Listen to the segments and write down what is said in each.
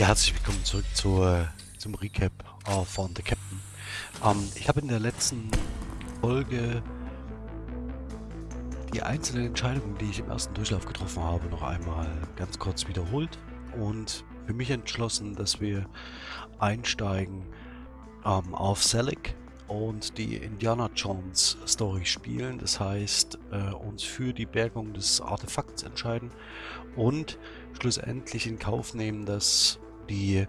Ja, herzlich willkommen zurück zu, zum Recap äh, von The Captain. Ähm, ich habe in der letzten Folge die einzelnen Entscheidungen, die ich im ersten Durchlauf getroffen habe, noch einmal ganz kurz wiederholt und für mich entschlossen, dass wir einsteigen ähm, auf Selig und die Indiana Jones Story spielen. Das heißt, äh, uns für die Bergung des Artefakts entscheiden und schlussendlich in Kauf nehmen, dass die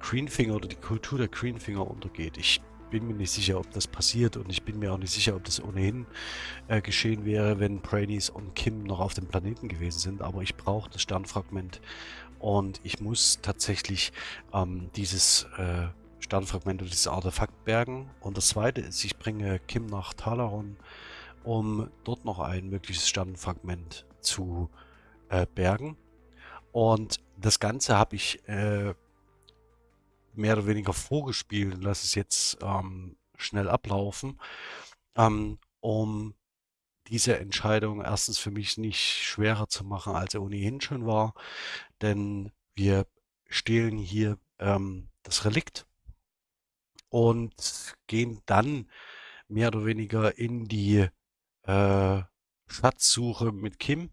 Greenfinger oder die Kultur der Greenfinger untergeht. Ich bin mir nicht sicher, ob das passiert und ich bin mir auch nicht sicher, ob das ohnehin äh, geschehen wäre, wenn Brainies und Kim noch auf dem Planeten gewesen sind. Aber ich brauche das Sternfragment und ich muss tatsächlich ähm, dieses äh, Sternfragment oder dieses Artefakt bergen. Und das zweite ist, ich bringe Kim nach Talaron, um dort noch ein mögliches Sternfragment zu äh, bergen. Und das Ganze habe ich äh, mehr oder weniger vorgespielt und lasse es jetzt ähm, schnell ablaufen, ähm, um diese Entscheidung erstens für mich nicht schwerer zu machen, als er ohnehin schon war, denn wir stehlen hier ähm, das Relikt und gehen dann mehr oder weniger in die äh, Schatzsuche mit Kim.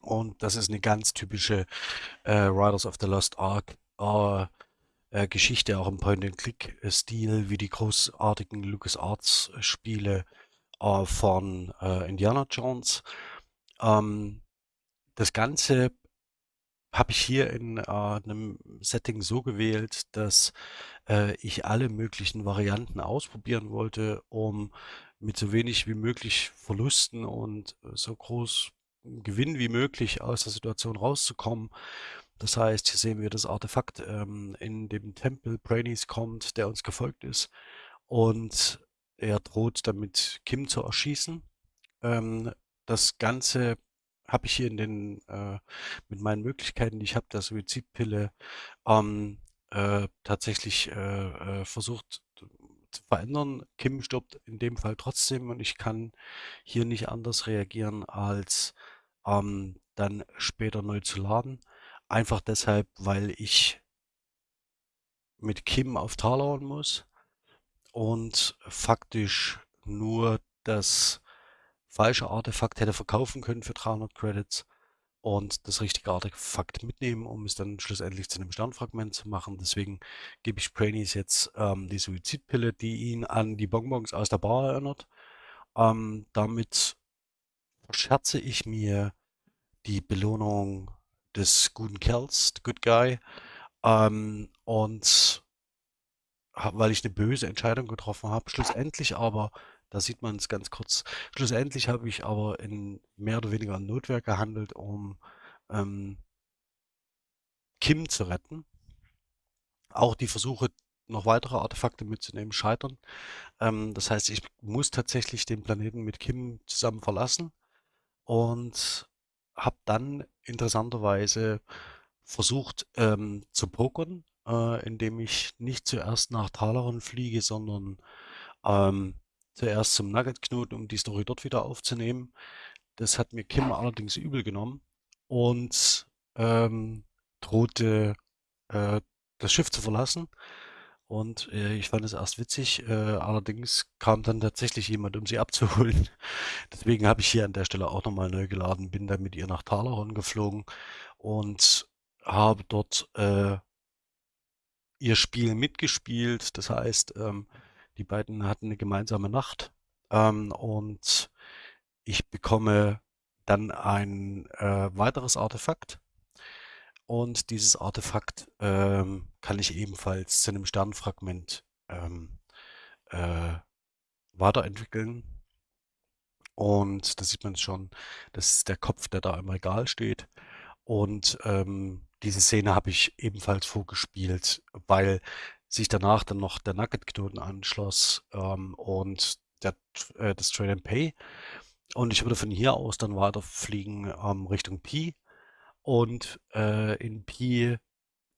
Und das ist eine ganz typische äh, Riders of the Lost Ark äh, äh, Geschichte, auch im Point-and-Click-Stil, wie die großartigen LucasArts-Spiele äh, von äh, Indiana Jones. Ähm, das Ganze habe ich hier in äh, einem Setting so gewählt, dass äh, ich alle möglichen Varianten ausprobieren wollte, um mit so wenig wie möglich Verlusten und so groß Gewinn wie möglich aus der Situation rauszukommen. Das heißt, hier sehen wir das Artefakt ähm, in dem Tempel. Brainies kommt, der uns gefolgt ist. Und er droht damit Kim zu erschießen. Ähm, das Ganze habe ich hier in den, äh, mit meinen Möglichkeiten, die ich habe, der Suizidpille, ähm, äh, tatsächlich äh, äh versucht verändern. Kim stirbt in dem Fall trotzdem und ich kann hier nicht anders reagieren, als ähm, dann später neu zu laden. Einfach deshalb, weil ich mit Kim auf Talaron muss und faktisch nur das falsche Artefakt hätte verkaufen können für 300 Credits und das richtige Artefakt mitnehmen, um es dann schlussendlich zu einem Sternfragment zu machen. Deswegen gebe ich Brainies jetzt ähm, die Suizidpille, die ihn an die Bonbons aus der Bar erinnert. Ähm, damit verscherze ich mir die Belohnung des guten Kerls, the good guy. Ähm, und weil ich eine böse Entscheidung getroffen habe. Schlussendlich aber, da sieht man es ganz kurz, schlussendlich habe ich aber in mehr oder weniger Notwehr gehandelt, um ähm, Kim zu retten. Auch die Versuche, noch weitere Artefakte mitzunehmen, scheitern. Ähm, das heißt, ich muss tatsächlich den Planeten mit Kim zusammen verlassen und habe dann interessanterweise versucht ähm, zu pokern, äh, indem ich nicht zuerst nach Talaron fliege, sondern ähm, zuerst zum Nugget-Knoten, um die Story dort wieder aufzunehmen. Das hat mir Kim allerdings übel genommen und ähm, drohte äh, das Schiff zu verlassen. Und äh, ich fand es erst witzig, äh, allerdings kam dann tatsächlich jemand, um sie abzuholen. Deswegen habe ich hier an der Stelle auch nochmal neu geladen, bin dann mit ihr nach Talaron geflogen und habe dort äh, ihr Spiel mitgespielt. Das heißt, ähm, die beiden hatten eine gemeinsame Nacht ähm, und ich bekomme dann ein äh, weiteres Artefakt und dieses Artefakt ähm, kann ich ebenfalls zu einem Sternfragment ähm, äh, weiterentwickeln. Und da sieht man schon, das ist der Kopf, der da im Regal steht. Und ähm, diese Szene habe ich ebenfalls vorgespielt, weil sich danach dann noch der Nugget-Knoten anschloss ähm, und der, äh, das Trade and Pay. Und ich würde von hier aus dann weiterfliegen ähm, Richtung Pi und äh, in Pi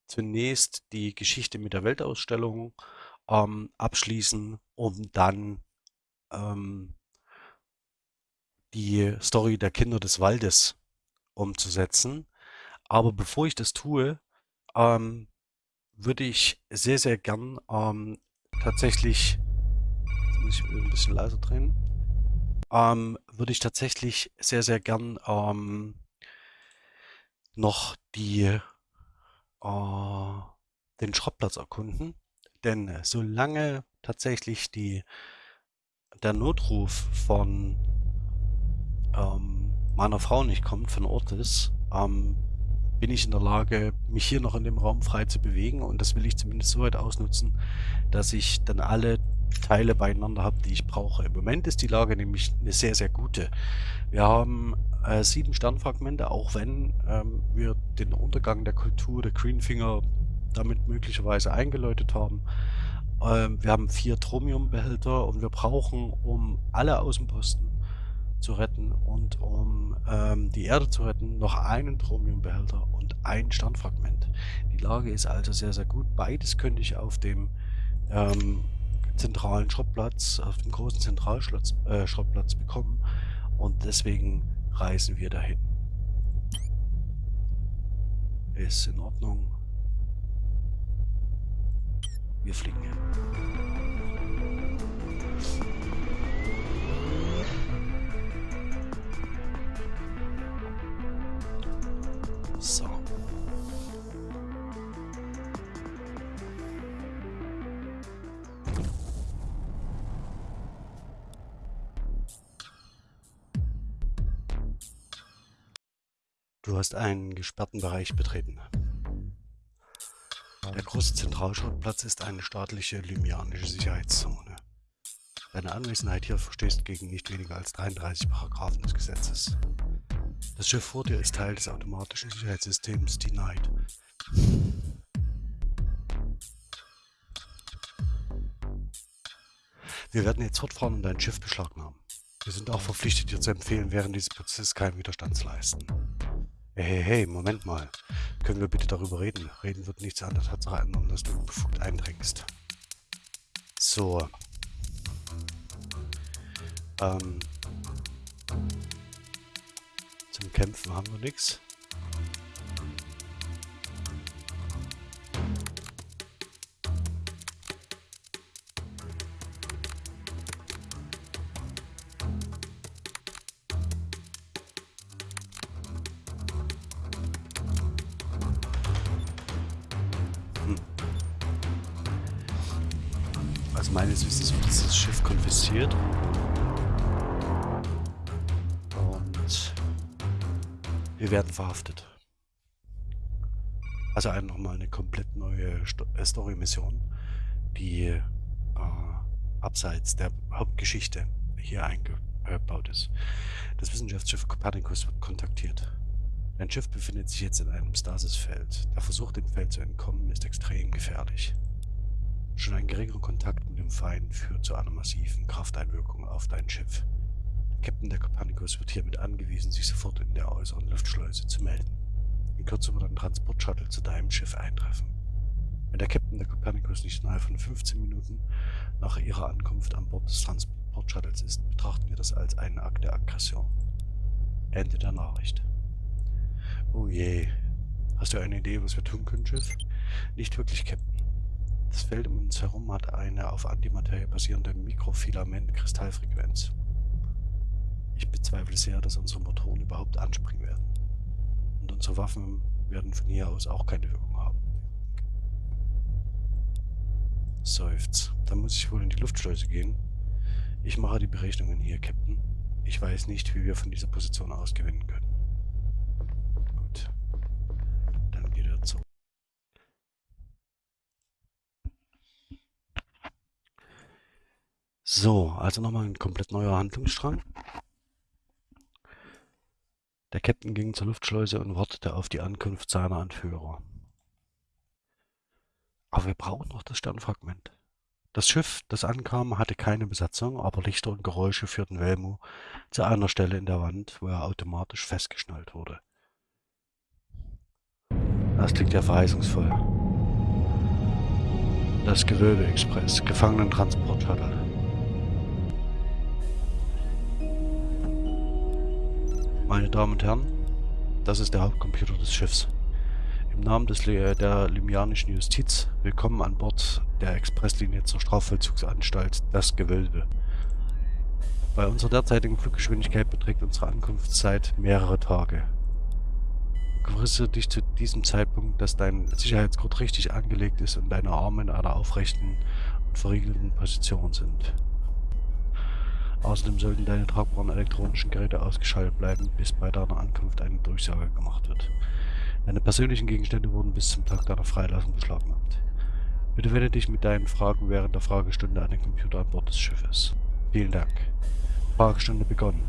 zunächst die Geschichte mit der Weltausstellung ähm, abschließen, um dann ähm, die Story der Kinder des Waldes umzusetzen. Aber bevor ich das tue, ähm, würde ich sehr, sehr gern ähm, tatsächlich, muss ich ein bisschen leiser drehen, ähm, würde ich tatsächlich sehr, sehr gern ähm, noch die, äh, den Schrottplatz erkunden. Denn solange tatsächlich die, der Notruf von ähm, meiner Frau nicht kommt, von Ortis, ähm, bin ich in der Lage, mich hier noch in dem Raum frei zu bewegen. Und das will ich zumindest so weit ausnutzen, dass ich dann alle Teile beieinander habe, die ich brauche. Im Moment ist die Lage nämlich eine sehr, sehr gute. Wir haben äh, sieben Sternfragmente, auch wenn ähm, wir den Untergang der Kultur der Greenfinger damit möglicherweise eingeläutet haben. Ähm, wir haben vier Tromiumbehälter und wir brauchen, um alle Außenposten zu retten und um ähm, die Erde zu retten, noch einen Thromiumbehälter und ein Sternfragment. Die Lage ist also sehr, sehr gut. Beides könnte ich auf dem ähm, zentralen Schrottplatz, auf dem großen Zentralschrottplatz äh, bekommen und deswegen reisen wir dahin. Ist in Ordnung. Wir fliegen So. Du hast einen gesperrten Bereich betreten. Der große Zentralschrottplatz ist eine staatliche lymianische Sicherheitszone. Deine Anwesenheit hier verstößt gegen nicht weniger als 33 Paragraphen des Gesetzes. Das Schiff vor dir ist Teil des automatischen Sicherheitssystems Denied. Wir werden jetzt fortfahren und dein Schiff beschlagnahmen. Wir sind auch verpflichtet, dir zu empfehlen, während dieses Prozesses keinen Widerstand zu leisten. Hey, hey, hey, Moment mal. Können wir bitte darüber reden? Reden wird nichts an der Tatsache ändern, dass du befugt eindringst. So. Ähm, Kämpfen haben wir nichts. Werden verhaftet. Also nochmal eine komplett neue äh, Story-Mission, die äh, abseits der Hauptgeschichte hier eingebaut ist. Das Wissenschaftsschiff Copernicus wird kontaktiert. Dein Schiff befindet sich jetzt in einem Stasisfeld. Der Versuch, dem Feld zu entkommen, ist extrem gefährlich. Schon ein geringer Kontakt mit dem Feind führt zu einer massiven Krafteinwirkung auf dein Schiff. Captain der Copernicus wird hiermit angewiesen, sich sofort in der äußeren Luftschleuse zu melden. In Kürze wird ein Transportshuttle zu deinem Schiff eintreffen. Wenn der Captain der Copernicus nicht innerhalb von 15 Minuten nach ihrer Ankunft an Bord des Transportshuttles ist, betrachten wir das als einen Akt der Aggression. Ende der Nachricht. Oh je. Hast du eine Idee, was wir tun können, Schiff? Nicht wirklich, Captain. Das Feld um uns herum hat eine auf Antimaterie basierende Mikrofilament-Kristallfrequenz. Ich bezweifle sehr, dass unsere Motoren überhaupt anspringen werden. Und unsere Waffen werden von hier aus auch keine Wirkung haben. Seufz. Dann muss ich wohl in die Luftschleuse gehen. Ich mache die Berechnungen hier, Captain. Ich weiß nicht, wie wir von dieser Position aus gewinnen können. Gut. Dann geht er zurück. So, also nochmal ein komplett neuer Handlungsstrang. Der Captain ging zur Luftschleuse und wartete auf die Ankunft seiner Anführer. Aber wir brauchen noch das Sternfragment. Das Schiff, das ankam, hatte keine Besatzung, aber Lichter und Geräusche führten Velmo zu einer Stelle in der Wand, wo er automatisch festgeschnallt wurde. Das klingt ja verheißungsvoll. Das Gewölbe-Express, Gefangenentransport-Shuttle. Meine Damen und Herren, das ist der Hauptcomputer des Schiffs. Im Namen des, der limianischen Justiz, willkommen an Bord der Expresslinie zur Strafvollzugsanstalt Das Gewölbe. Bei unserer derzeitigen Fluggeschwindigkeit beträgt unsere Ankunftszeit mehrere Tage. Gewisse dich zu diesem Zeitpunkt, dass dein Sicherheitsgurt richtig angelegt ist und deine Arme in einer aufrechten und verriegelten Position sind. Außerdem sollten deine tragbaren elektronischen Geräte ausgeschaltet bleiben, bis bei deiner Ankunft eine Durchsage gemacht wird. Deine persönlichen Gegenstände wurden bis zum Tag deiner Freilassung beschlagnahmt. Bitte wende dich mit deinen Fragen während der Fragestunde an den Computer an Bord des Schiffes. Vielen Dank. Fragestunde begonnen.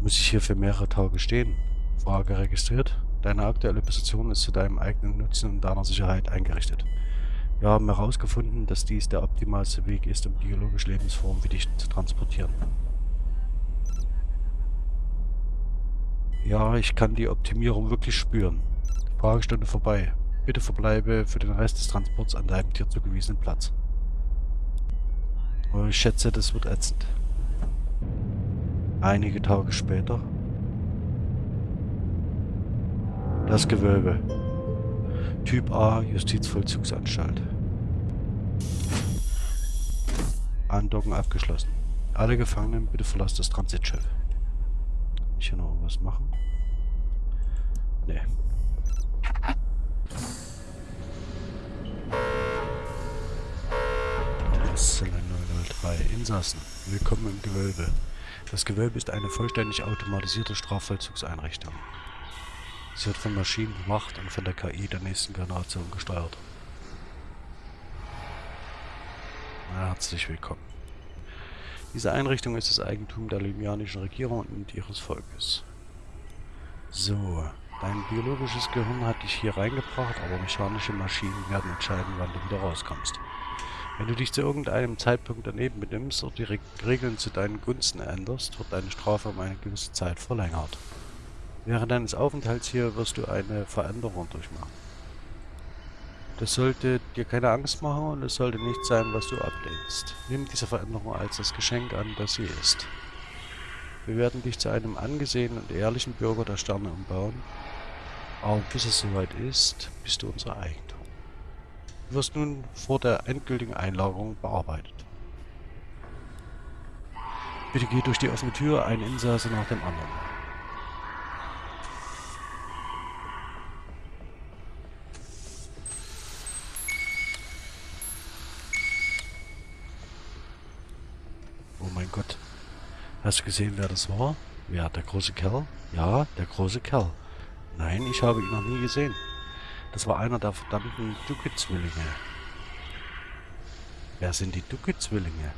Muss ich hier für mehrere Tage stehen? Frage registriert. Deine aktuelle Position ist zu deinem eigenen Nutzen und deiner Sicherheit eingerichtet. Wir haben herausgefunden, dass dies der optimalste Weg ist, um biologische Lebensformen wie dich zu transportieren. Ja, ich kann die Optimierung wirklich spüren. Fragestunde vorbei. Bitte verbleibe für den Rest des Transports an deinem dir zugewiesenen Platz. Ich schätze, das wird ätzend. Einige Tage später. Das Gewölbe. Typ A, Justizvollzugsanstalt. Andocken abgeschlossen. Alle Gefangenen, bitte verlasst das Transitschiff. Kann ich hier noch was machen? Nee. Zelle 003. Insassen, willkommen im Gewölbe. Das Gewölbe ist eine vollständig automatisierte Strafvollzugseinrichtung. Sie wird von Maschinen gemacht und von der KI der nächsten Generation gesteuert. Herzlich willkommen. Diese Einrichtung ist das Eigentum der limianischen Regierung und ihres Volkes. So, dein biologisches Gehirn hat dich hier reingebracht, aber mechanische Maschinen werden entscheiden, wann du wieder rauskommst. Wenn du dich zu irgendeinem Zeitpunkt daneben benimmst oder die Regeln zu deinen Gunsten änderst, wird deine Strafe um eine gewisse Zeit verlängert. Während deines Aufenthalts hier wirst du eine Veränderung durchmachen. Das sollte dir keine Angst machen und es sollte nicht sein, was du ablehnst. Nimm diese Veränderung als das Geschenk an, das sie ist. Wir werden dich zu einem angesehenen und ehrlichen Bürger der Sterne umbauen, aber bis es soweit ist, bist du unser Eigentum. Du wirst nun vor der endgültigen Einlagerung bearbeitet. Bitte geh durch die offene Tür, ein Insasse nach dem anderen. Hast du gesehen, wer das war? Wer, der große Kerl? Ja, der große Kerl. Nein, ich habe ihn noch nie gesehen. Das war einer der verdammten Duke-Zwillinge. Wer sind die Duke-Zwillinge?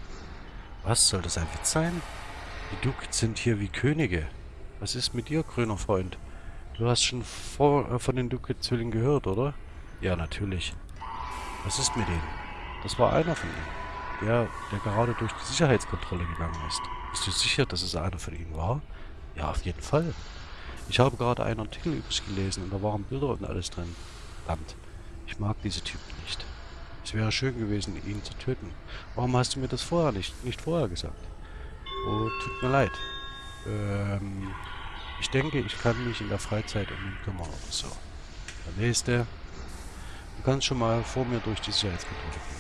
Was, soll das ein Witz sein? Die Duke sind hier wie Könige. Was ist mit dir, grüner Freund? Du hast schon vor, äh, von den Duke-Zwillingen gehört, oder? Ja, natürlich. Was ist mit denen? Das war einer von ihnen. Der, der gerade durch die Sicherheitskontrolle gegangen ist. Bist du sicher, dass es einer von ihnen war? Ja, auf jeden Fall. Ich habe gerade einen Artikel über sie gelesen und da waren Bilder und alles drin. Verdammt. Ich mag diese Typen nicht. Es wäre schön gewesen, ihn zu töten. Warum hast du mir das vorher nicht, nicht vorher gesagt? Oh, tut mir leid. Ähm, ich denke, ich kann mich in der Freizeit um ihn kümmern oder so. Der nächste. Du kannst schon mal vor mir durch die Sicherheitskontrolle gehen.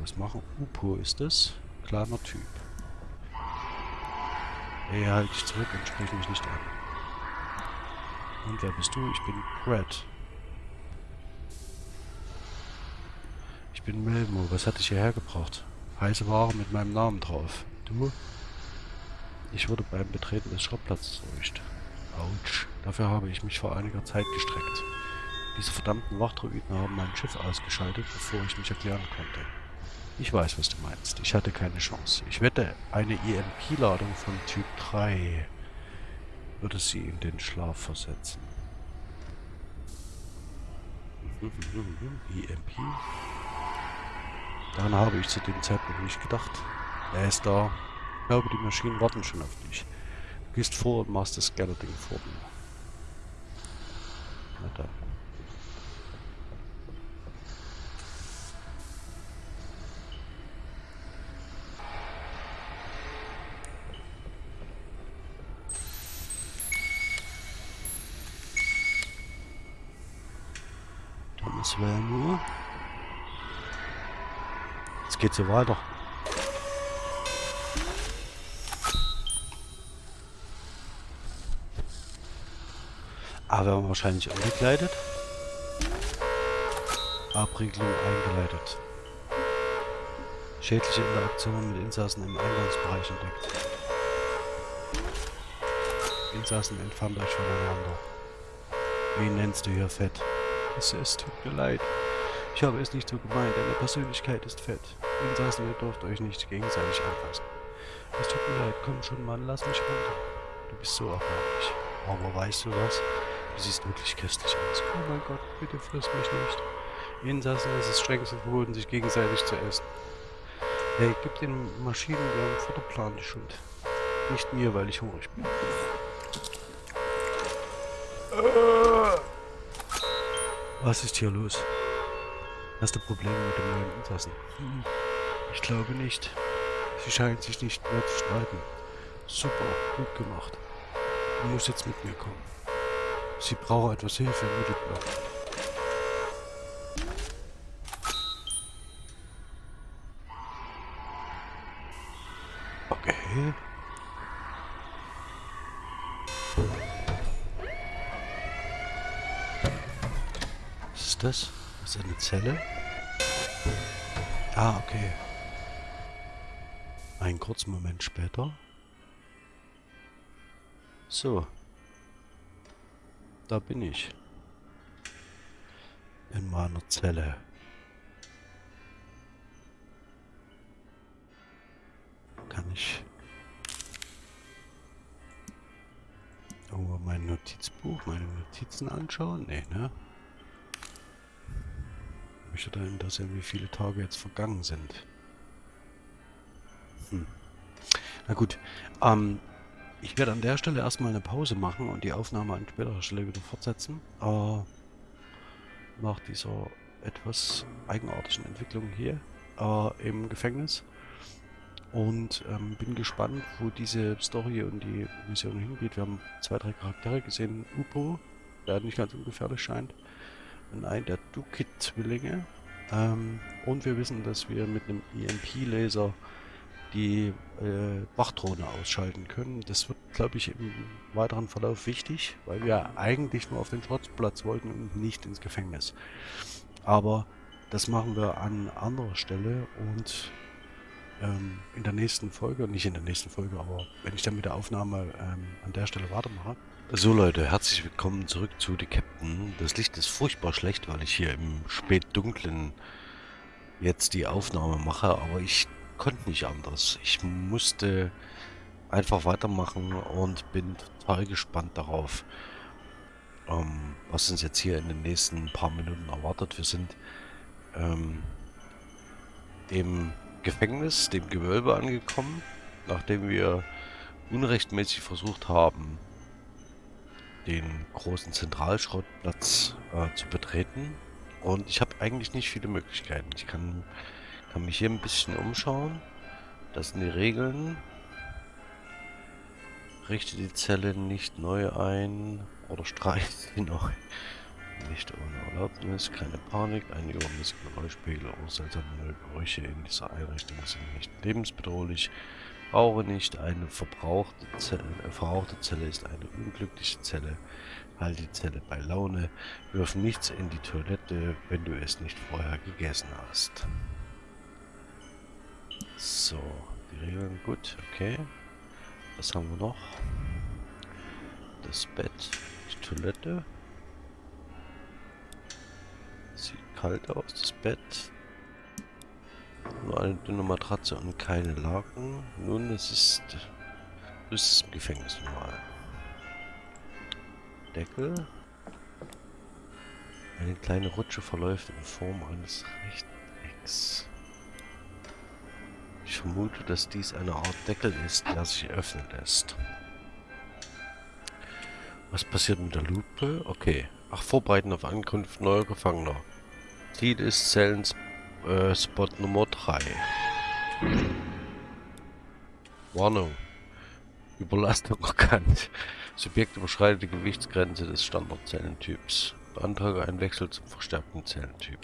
Was machen. Upo ist es. Kleiner Typ. Hey, halt dich zurück und sprich mich nicht an. Und wer bist du? Ich bin Brad. Ich bin Melmo. Was hat dich hierher gebracht? Heiße Ware mit meinem Namen drauf. Du? Ich wurde beim Betreten des Schrottplatzes erwischt. Autsch. Dafür habe ich mich vor einiger Zeit gestreckt. Diese verdammten Wachdruiden haben mein Schiff ausgeschaltet, bevor ich mich erklären konnte. Ich weiß, was du meinst. Ich hatte keine Chance. Ich wette, eine EMP-Ladung von Typ 3 würde sie in den Schlaf versetzen. EMP? Daran habe ich zu dem Zeitpunkt nicht gedacht. Er ist da. Ich glaube, die Maschinen warten schon auf dich. Du gehst vor und machst das Ding vor mir. Geht's hier weiter. Aber wir haben wahrscheinlich angekleidet. Abriegelung eingeleitet. Schädliche Interaktion mit Insassen im Eingangsbereich entdeckt. Insassen entfernt euch voneinander. Wen nennst du hier fett? Es, es tut mir leid. Ich habe es nicht so gemeint. Deine Persönlichkeit ist fett. Insassen, ihr dürft euch nicht gegenseitig anfassen. Es tut mir leid. Komm schon, Mann. Lass mich runter. Du bist so erbärmlich. Aber weißt du was? Du siehst wirklich köstlich aus. Oh mein Gott, bitte friss mich nicht. Insassen, es ist strengstens verboten, sich gegenseitig zu essen. Hey, gib den Maschinen ihren Futterplan die Schuld. Nicht mir, weil ich hungrig bin. Was ist hier los? Hast du Probleme mit dem neuen Insassen? Ich glaube nicht. Sie scheint sich nicht mehr zu streiten. Super, gut gemacht. Du musst jetzt mit mir kommen. Sie braucht etwas Hilfe im Mittelblock. Okay. Was ist das? Ist das eine Zelle? Ah, okay. Einen kurzen Moment später. So. Da bin ich. In meiner Zelle. Kann ich irgendwo mein Notizbuch, meine Notizen anschauen? Nee, ne? Ich möchte da interessieren, wie viele Tage jetzt vergangen sind. Hm. Na gut. Ähm, ich werde an der Stelle erstmal eine Pause machen und die Aufnahme an späterer Stelle wieder fortsetzen. Äh, nach dieser etwas eigenartigen Entwicklung hier äh, im Gefängnis. Und ähm, bin gespannt, wo diese Story und die Mission hingeht. Wir haben zwei, drei Charaktere gesehen. Upo, der nicht ganz ungefährlich scheint. Und ein der Dukit-Zwillinge. Ähm, und wir wissen, dass wir mit einem EMP-Laser die äh, Wachdrohne ausschalten können. Das wird, glaube ich, im weiteren Verlauf wichtig, weil wir eigentlich nur auf den Schrottplatz wollten und nicht ins Gefängnis. Aber das machen wir an anderer Stelle und ähm, in der nächsten Folge, nicht in der nächsten Folge, aber wenn ich dann mit der Aufnahme ähm, an der Stelle weitermache. So Leute, herzlich willkommen zurück zu The Captain. Das Licht ist furchtbar schlecht, weil ich hier im spätdunklen jetzt die Aufnahme mache, aber ich konnte nicht anders. Ich musste einfach weitermachen und bin total gespannt darauf, ähm, was uns jetzt hier in den nächsten paar Minuten erwartet. Wir sind ähm, dem Gefängnis, dem Gewölbe angekommen, nachdem wir unrechtmäßig versucht haben, den großen Zentralschrottplatz äh, zu betreten. Und ich habe eigentlich nicht viele Möglichkeiten. Ich kann kann mich hier ein bisschen umschauen. Das sind die Regeln. Richte die Zelle nicht neu ein oder streiche sie neu. Nicht ohne Erlaubnis, keine Panik, ein übermäßiger Geräuschpegel oder seltsame Gerüche in dieser Einrichtung sind nicht lebensbedrohlich. Brauche nicht eine verbrauchte Zelle, äh, verrauchte Zelle ist eine unglückliche Zelle. Halte die Zelle bei Laune. Wirf nichts in die Toilette, wenn du es nicht vorher gegessen hast. So, die Regeln gut, okay. Was haben wir noch? Das Bett, die Toilette. Sieht kalt aus, das Bett. Nur eine dünne Matratze und keine Laken. Nun, es ist, es ist im Gefängnis normal. Deckel. Eine kleine Rutsche verläuft in Form eines Rechtecks. Ich vermute, dass dies eine Art Deckel ist, der sich öffnen lässt. Was passiert mit der Lupe? Okay. Ach, vorbereiten auf Ankunft neuer Gefangener. Ziel ist Zellenspot äh, Nummer 3. Warnung. Überlastung erkannt. Subjekt überschreitet die Gewichtsgrenze des Standardzellentyps. Beantrage einen Wechsel zum verstärkten Zellentyp.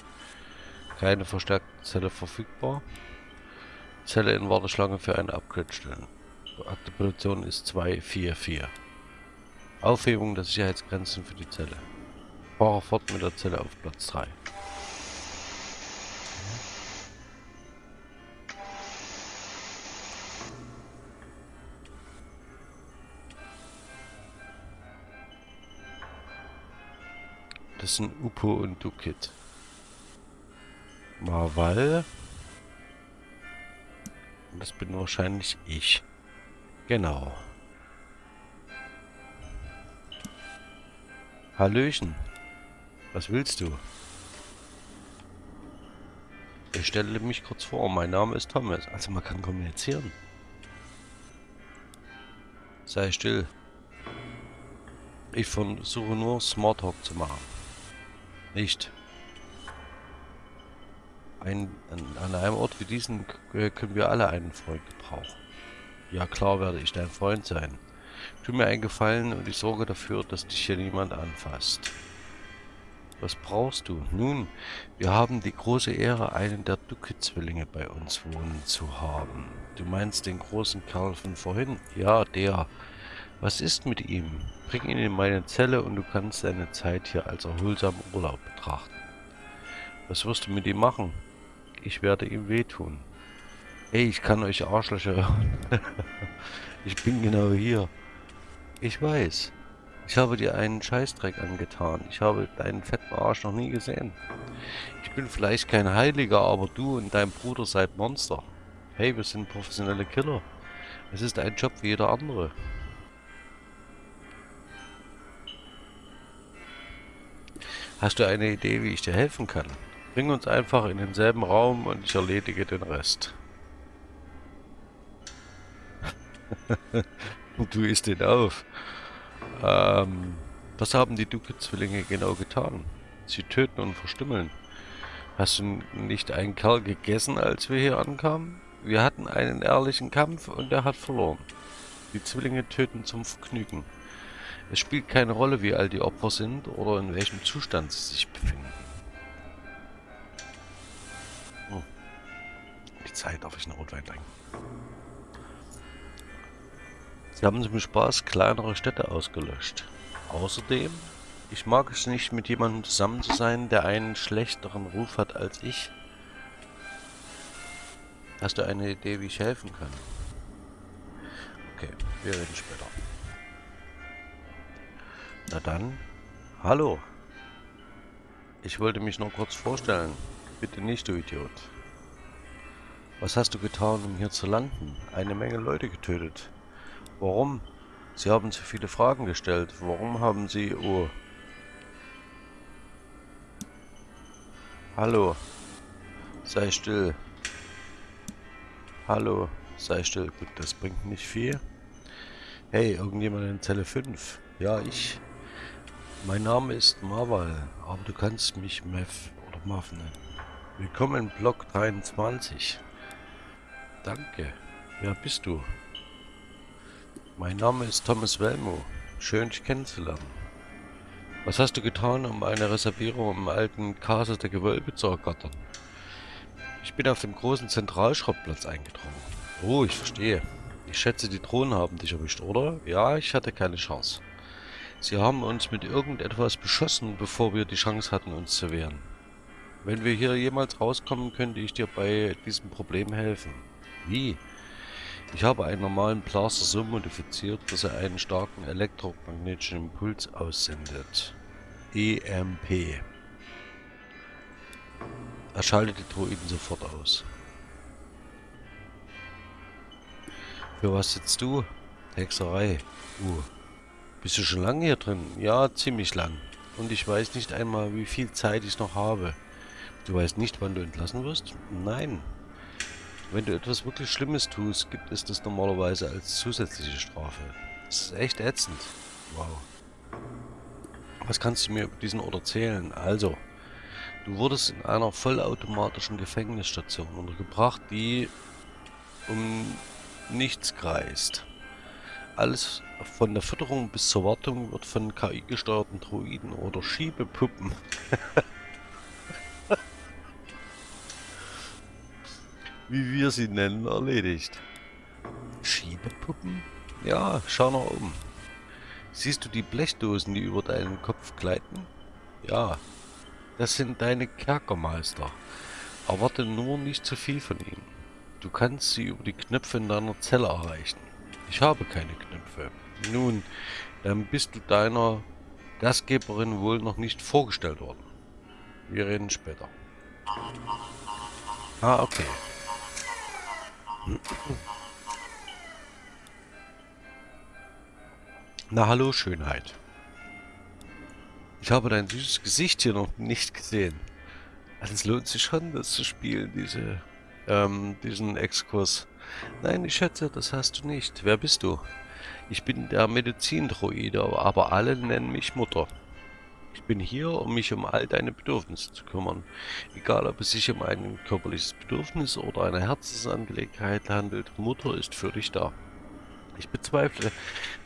Keine verstärkte Zelle verfügbar. Zelle in Warteschlange für eine Upgrade stellen. Aktivation ist 244. Aufhebung der Sicherheitsgrenzen für die Zelle. Fahre fort mit der Zelle auf Platz 3. Das sind Upo und Dukit. Marval. Das bin wahrscheinlich ich. Genau. Hallöchen. Was willst du? Ich stelle mich kurz vor. Mein Name ist Thomas. Also man kann kommunizieren. Sei still. Ich versuche nur Smalltalk zu machen. Nicht. Ein, an, an einem Ort wie diesen können wir alle einen Freund gebrauchen. Ja klar werde ich dein Freund sein. Tu mir einen Gefallen und ich sorge dafür, dass dich hier niemand anfasst. Was brauchst du? Nun, wir haben die große Ehre, einen der Ducke-Zwillinge bei uns wohnen zu haben. Du meinst den großen Kerl von vorhin? Ja, der. Was ist mit ihm? Bring ihn in meine Zelle und du kannst deine Zeit hier als erholsamen Urlaub betrachten. Was wirst du mit ihm machen? Ich werde ihm wehtun. Hey, ich kann euch Arschlöcher hören. ich bin genau hier. Ich weiß. Ich habe dir einen Scheißdreck angetan. Ich habe deinen fetten Arsch noch nie gesehen. Ich bin vielleicht kein Heiliger, aber du und dein Bruder seid Monster. Hey, wir sind professionelle Killer. Es ist ein Job wie jeder andere. Hast du eine Idee, wie ich dir helfen kann? Bring uns einfach in denselben Raum und ich erledige den Rest. du isst ihn auf. Ähm, was haben die Duke-Zwillinge genau getan? Sie töten und verstümmeln. Hast du nicht einen Kerl gegessen, als wir hier ankamen? Wir hatten einen ehrlichen Kampf und er hat verloren. Die Zwillinge töten zum Vergnügen. Es spielt keine Rolle, wie alt die Opfer sind oder in welchem Zustand sie sich befinden. Zeit darf ich einen Rotwein trinken. Sie haben zum Spaß kleinere Städte ausgelöscht. Außerdem, ich mag es nicht, mit jemandem zusammen zu sein, der einen schlechteren Ruf hat als ich. Hast du eine Idee, wie ich helfen kann? Okay, wir reden später. Na dann, hallo. Ich wollte mich nur kurz vorstellen. Bitte nicht, du Idiot. Was hast du getan, um hier zu landen? Eine Menge Leute getötet. Warum? Sie haben zu viele Fragen gestellt. Warum haben Sie... Oh. Hallo. Sei still. Hallo. Sei still. Gut, das bringt nicht viel. Hey, irgendjemand in Zelle 5? Ja, ich. Mein Name ist Marval, aber du kannst mich Mev oder Mav nennen. Willkommen in Block 23. Danke. Wer bist du? Mein Name ist Thomas Welmo. Schön, dich kennenzulernen. Was hast du getan, um eine Reservierung im alten Casa der Gewölbe zu ergattern? Ich bin auf dem großen Zentralschrottplatz eingedrungen. Oh, ich verstehe. Ich schätze, die Drohnen haben dich erwischt, oder? Ja, ich hatte keine Chance. Sie haben uns mit irgendetwas beschossen, bevor wir die Chance hatten, uns zu wehren. Wenn wir hier jemals rauskommen, könnte ich dir bei diesem Problem helfen. Wie? Ich habe einen normalen Blaster so modifiziert, dass er einen starken elektromagnetischen Impuls aussendet. EMP. Er schaltet die Droiden sofort aus. Für was sitzt du? Hexerei. Uh. Bist du schon lange hier drin? Ja, ziemlich lang. Und ich weiß nicht einmal, wie viel Zeit ich noch habe. Du weißt nicht, wann du entlassen wirst? Nein, wenn du etwas wirklich Schlimmes tust, gibt es das normalerweise als zusätzliche Strafe. Das ist echt ätzend. Wow. Was kannst du mir über diesen Ort erzählen? Also, du wurdest in einer vollautomatischen Gefängnisstation untergebracht, die um nichts kreist. Alles von der Fütterung bis zur Wartung wird von KI-gesteuerten Droiden oder Schiebepuppen wie wir sie nennen, erledigt. Schiebepuppen? Ja, schau nach oben. Siehst du die Blechdosen, die über deinen Kopf gleiten? Ja, das sind deine Kerkermeister. Erwarte nur nicht zu viel von ihnen. Du kannst sie über die Knöpfe in deiner Zelle erreichen. Ich habe keine Knöpfe. Nun, dann bist du deiner Gastgeberin wohl noch nicht vorgestellt worden. Wir reden später. Ah, okay. Na hallo Schönheit. Ich habe dein süßes Gesicht hier noch nicht gesehen. Also es lohnt sich schon, das zu spielen, diese, ähm, diesen Exkurs. Nein, ich schätze, das hast du nicht. Wer bist du? Ich bin der Medizindroide, aber alle nennen mich Mutter. Ich bin hier, um mich um all deine Bedürfnisse zu kümmern. Egal, ob es sich um ein körperliches Bedürfnis oder eine Herzensangelegenheit handelt, Mutter ist für dich da. Ich bezweifle,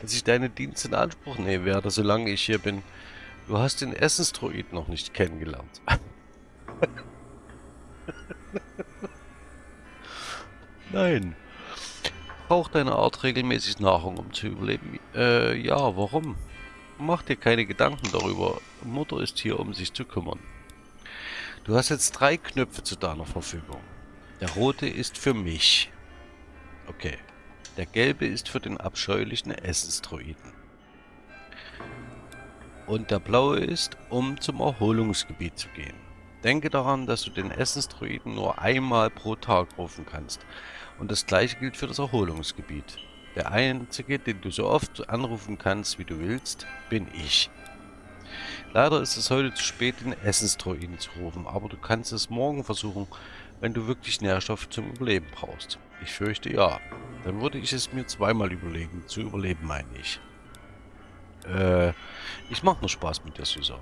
dass ich deine Dienste in Anspruch nehmen werde, solange ich hier bin. Du hast den Essensdroid noch nicht kennengelernt. Nein. Braucht deine Art regelmäßig Nahrung, um zu überleben? Äh, ja, warum? Mach dir keine Gedanken darüber. Mutter ist hier, um sich zu kümmern. Du hast jetzt drei Knöpfe zu deiner Verfügung. Der rote ist für mich. Okay. Der gelbe ist für den abscheulichen Essensdroiden. Und der blaue ist, um zum Erholungsgebiet zu gehen. Denke daran, dass du den Essensdroiden nur einmal pro Tag rufen kannst. Und das gleiche gilt für das Erholungsgebiet. Der einzige, den du so oft anrufen kannst, wie du willst, bin ich. Leider ist es heute zu spät, den Essensdroiden zu rufen, aber du kannst es morgen versuchen, wenn du wirklich Nährstoffe zum Überleben brauchst. Ich fürchte ja. Dann würde ich es mir zweimal überlegen. Zu überleben meine ich. Äh, ich mache nur Spaß mit der Süßer.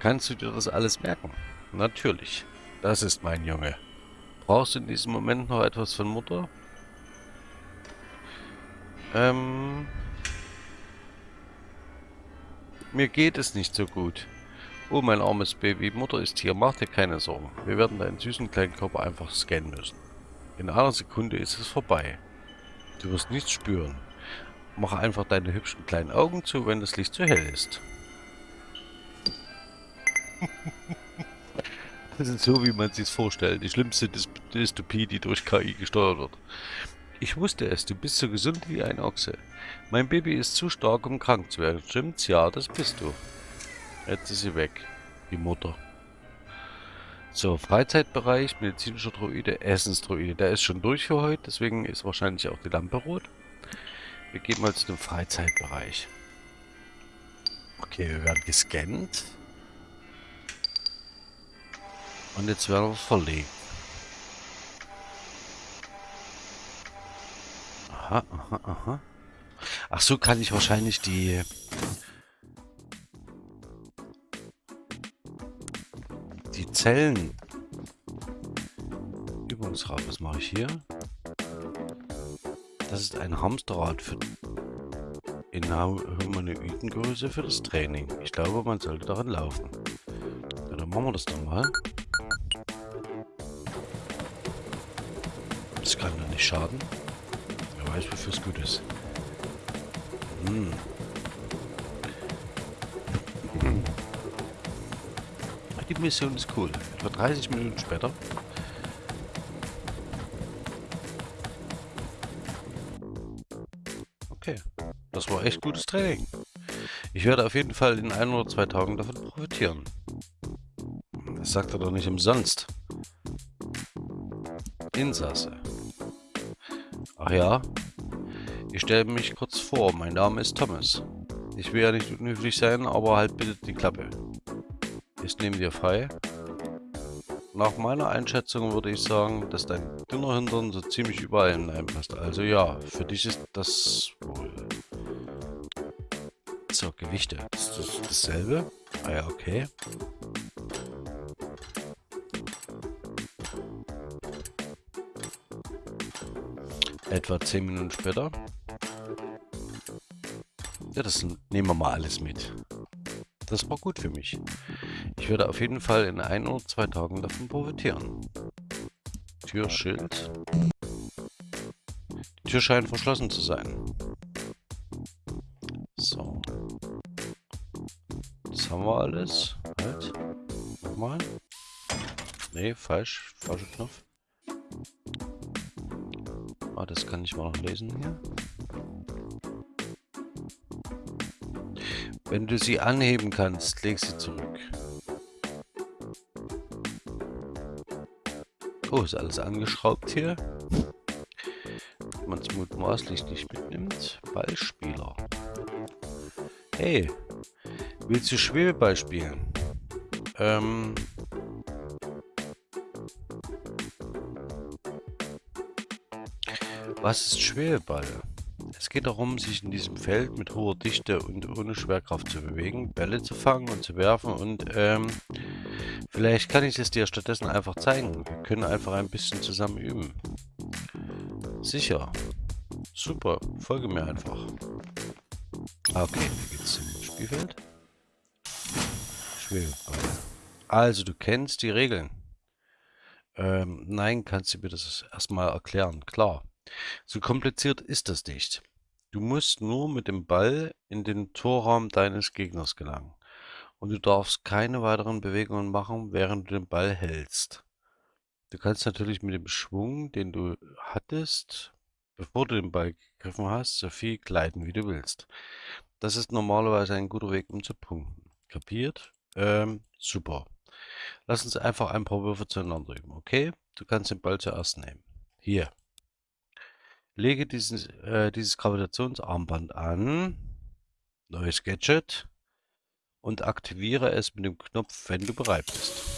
Kannst du dir das alles merken? Natürlich. Das ist mein Junge. Brauchst du in diesem Moment noch etwas von Mutter? Ähm, mir geht es nicht so gut. Oh, mein armes Baby, Mutter ist hier, mach dir keine Sorgen. Wir werden deinen süßen kleinen Körper einfach scannen müssen. In einer Sekunde ist es vorbei. Du wirst nichts spüren. Mache einfach deine hübschen kleinen Augen zu, wenn das Licht zu hell ist. das ist so, wie man sich vorstellt. Die schlimmste Dystopie, die durch KI gesteuert wird. Ich wusste es, du bist so gesund wie ein Ochse. Mein Baby ist zu stark, um krank zu werden. Stimmt's? Ja, das bist du. Jetzt ist sie weg. Die Mutter. So, Freizeitbereich, medizinischer Droide, Essensdroide. Der ist schon durch für heute, deswegen ist wahrscheinlich auch die Lampe rot. Wir gehen mal zu dem Freizeitbereich. Okay, wir werden gescannt. Und jetzt werden wir verlegt. Aha, aha, aha. Ach so, kann ich wahrscheinlich die... Die Zellen... Übungsrad, was mache ich hier? Das ist ein Hamsterrad für in Humanoidengröße für das Training. Ich glaube, man sollte daran laufen. Ja, dann machen wir das doch mal. Das kann doch nicht schaden. Weiß, wofür es gut ist. Hm. Die Mission ist cool. Etwa 30 Minuten später. Okay. Das war echt gutes Training. Ich werde auf jeden Fall in ein oder zwei Tagen davon profitieren. Das sagt er doch nicht umsonst. Insasse. Ach ja, ich stelle mich kurz vor, mein Name ist Thomas. Ich will ja nicht unhöflich sein, aber halt bitte die Klappe. Ist neben dir frei? Nach meiner Einschätzung würde ich sagen, dass dein dünner Hintern so ziemlich überall hineinpasst. Also ja, für dich ist das wohl... So, Gewichte. Ist das dasselbe? Ah ja, okay. Etwa 10 Minuten später. Ja, das nehmen wir mal alles mit. Das war gut für mich. Ich werde auf jeden Fall in ein oder zwei Tagen davon profitieren. Türschild. Die Tür scheint verschlossen zu sein. So. Das haben wir alles. Halt. Nochmal. Nee, falsch. Falscher Knopf. Ah, das kann ich mal noch lesen hier. Wenn du sie anheben kannst, leg sie zurück. Oh, ist alles angeschraubt hier. Man es mutmaßlich nicht mitnimmt. Ballspieler. Hey, willst du Schwebeball spielen? Ähm... Was ist Schwebeball? Geht darum, sich in diesem Feld mit hoher Dichte und ohne Schwerkraft zu bewegen, Bälle zu fangen und zu werfen und ähm, vielleicht kann ich es dir stattdessen einfach zeigen. Wir können einfach ein bisschen zusammen üben. Sicher. Super, folge mir einfach. Ah, okay, wie geht's zum Spielfeld? Schwebeball. Also, du kennst die Regeln. Ähm, nein, kannst du mir das erstmal erklären. Klar. So kompliziert ist das nicht. Du musst nur mit dem Ball in den Torraum deines Gegners gelangen. Und du darfst keine weiteren Bewegungen machen, während du den Ball hältst. Du kannst natürlich mit dem Schwung, den du hattest, bevor du den Ball gegriffen hast, so viel gleiten, wie du willst. Das ist normalerweise ein guter Weg, um zu punkten. Kapiert? Ähm, super. Lass uns einfach ein paar Würfe zueinander üben, okay? Du kannst den Ball zuerst nehmen. Hier. Lege dieses, äh, dieses Gravitationsarmband an, neues Gadget, und aktiviere es mit dem Knopf, wenn du bereit bist.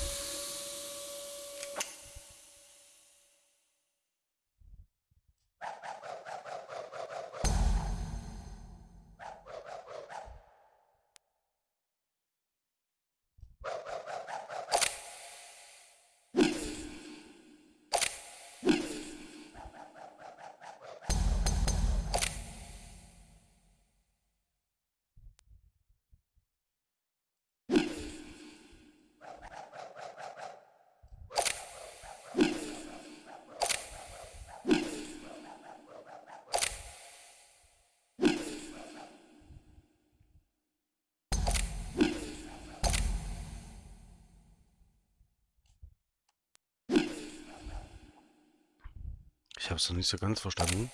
Ich habe es noch nicht so ganz verstanden.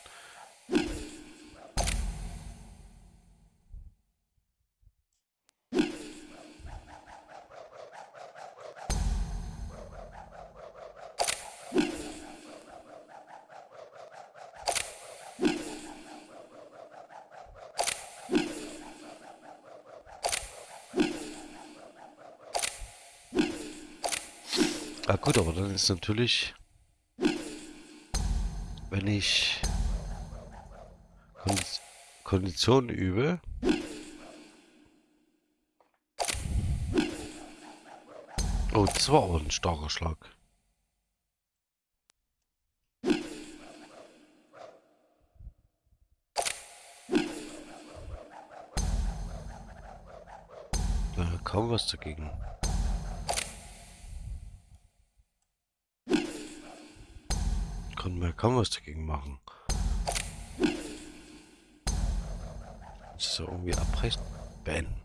Ah gut, aber dann ist natürlich wenn ich Kondition übe, Oh, das war auch ein starker Schlag. Da kaum was dagegen. Kann was dagegen machen. So irgendwie abbrechen. Beenden.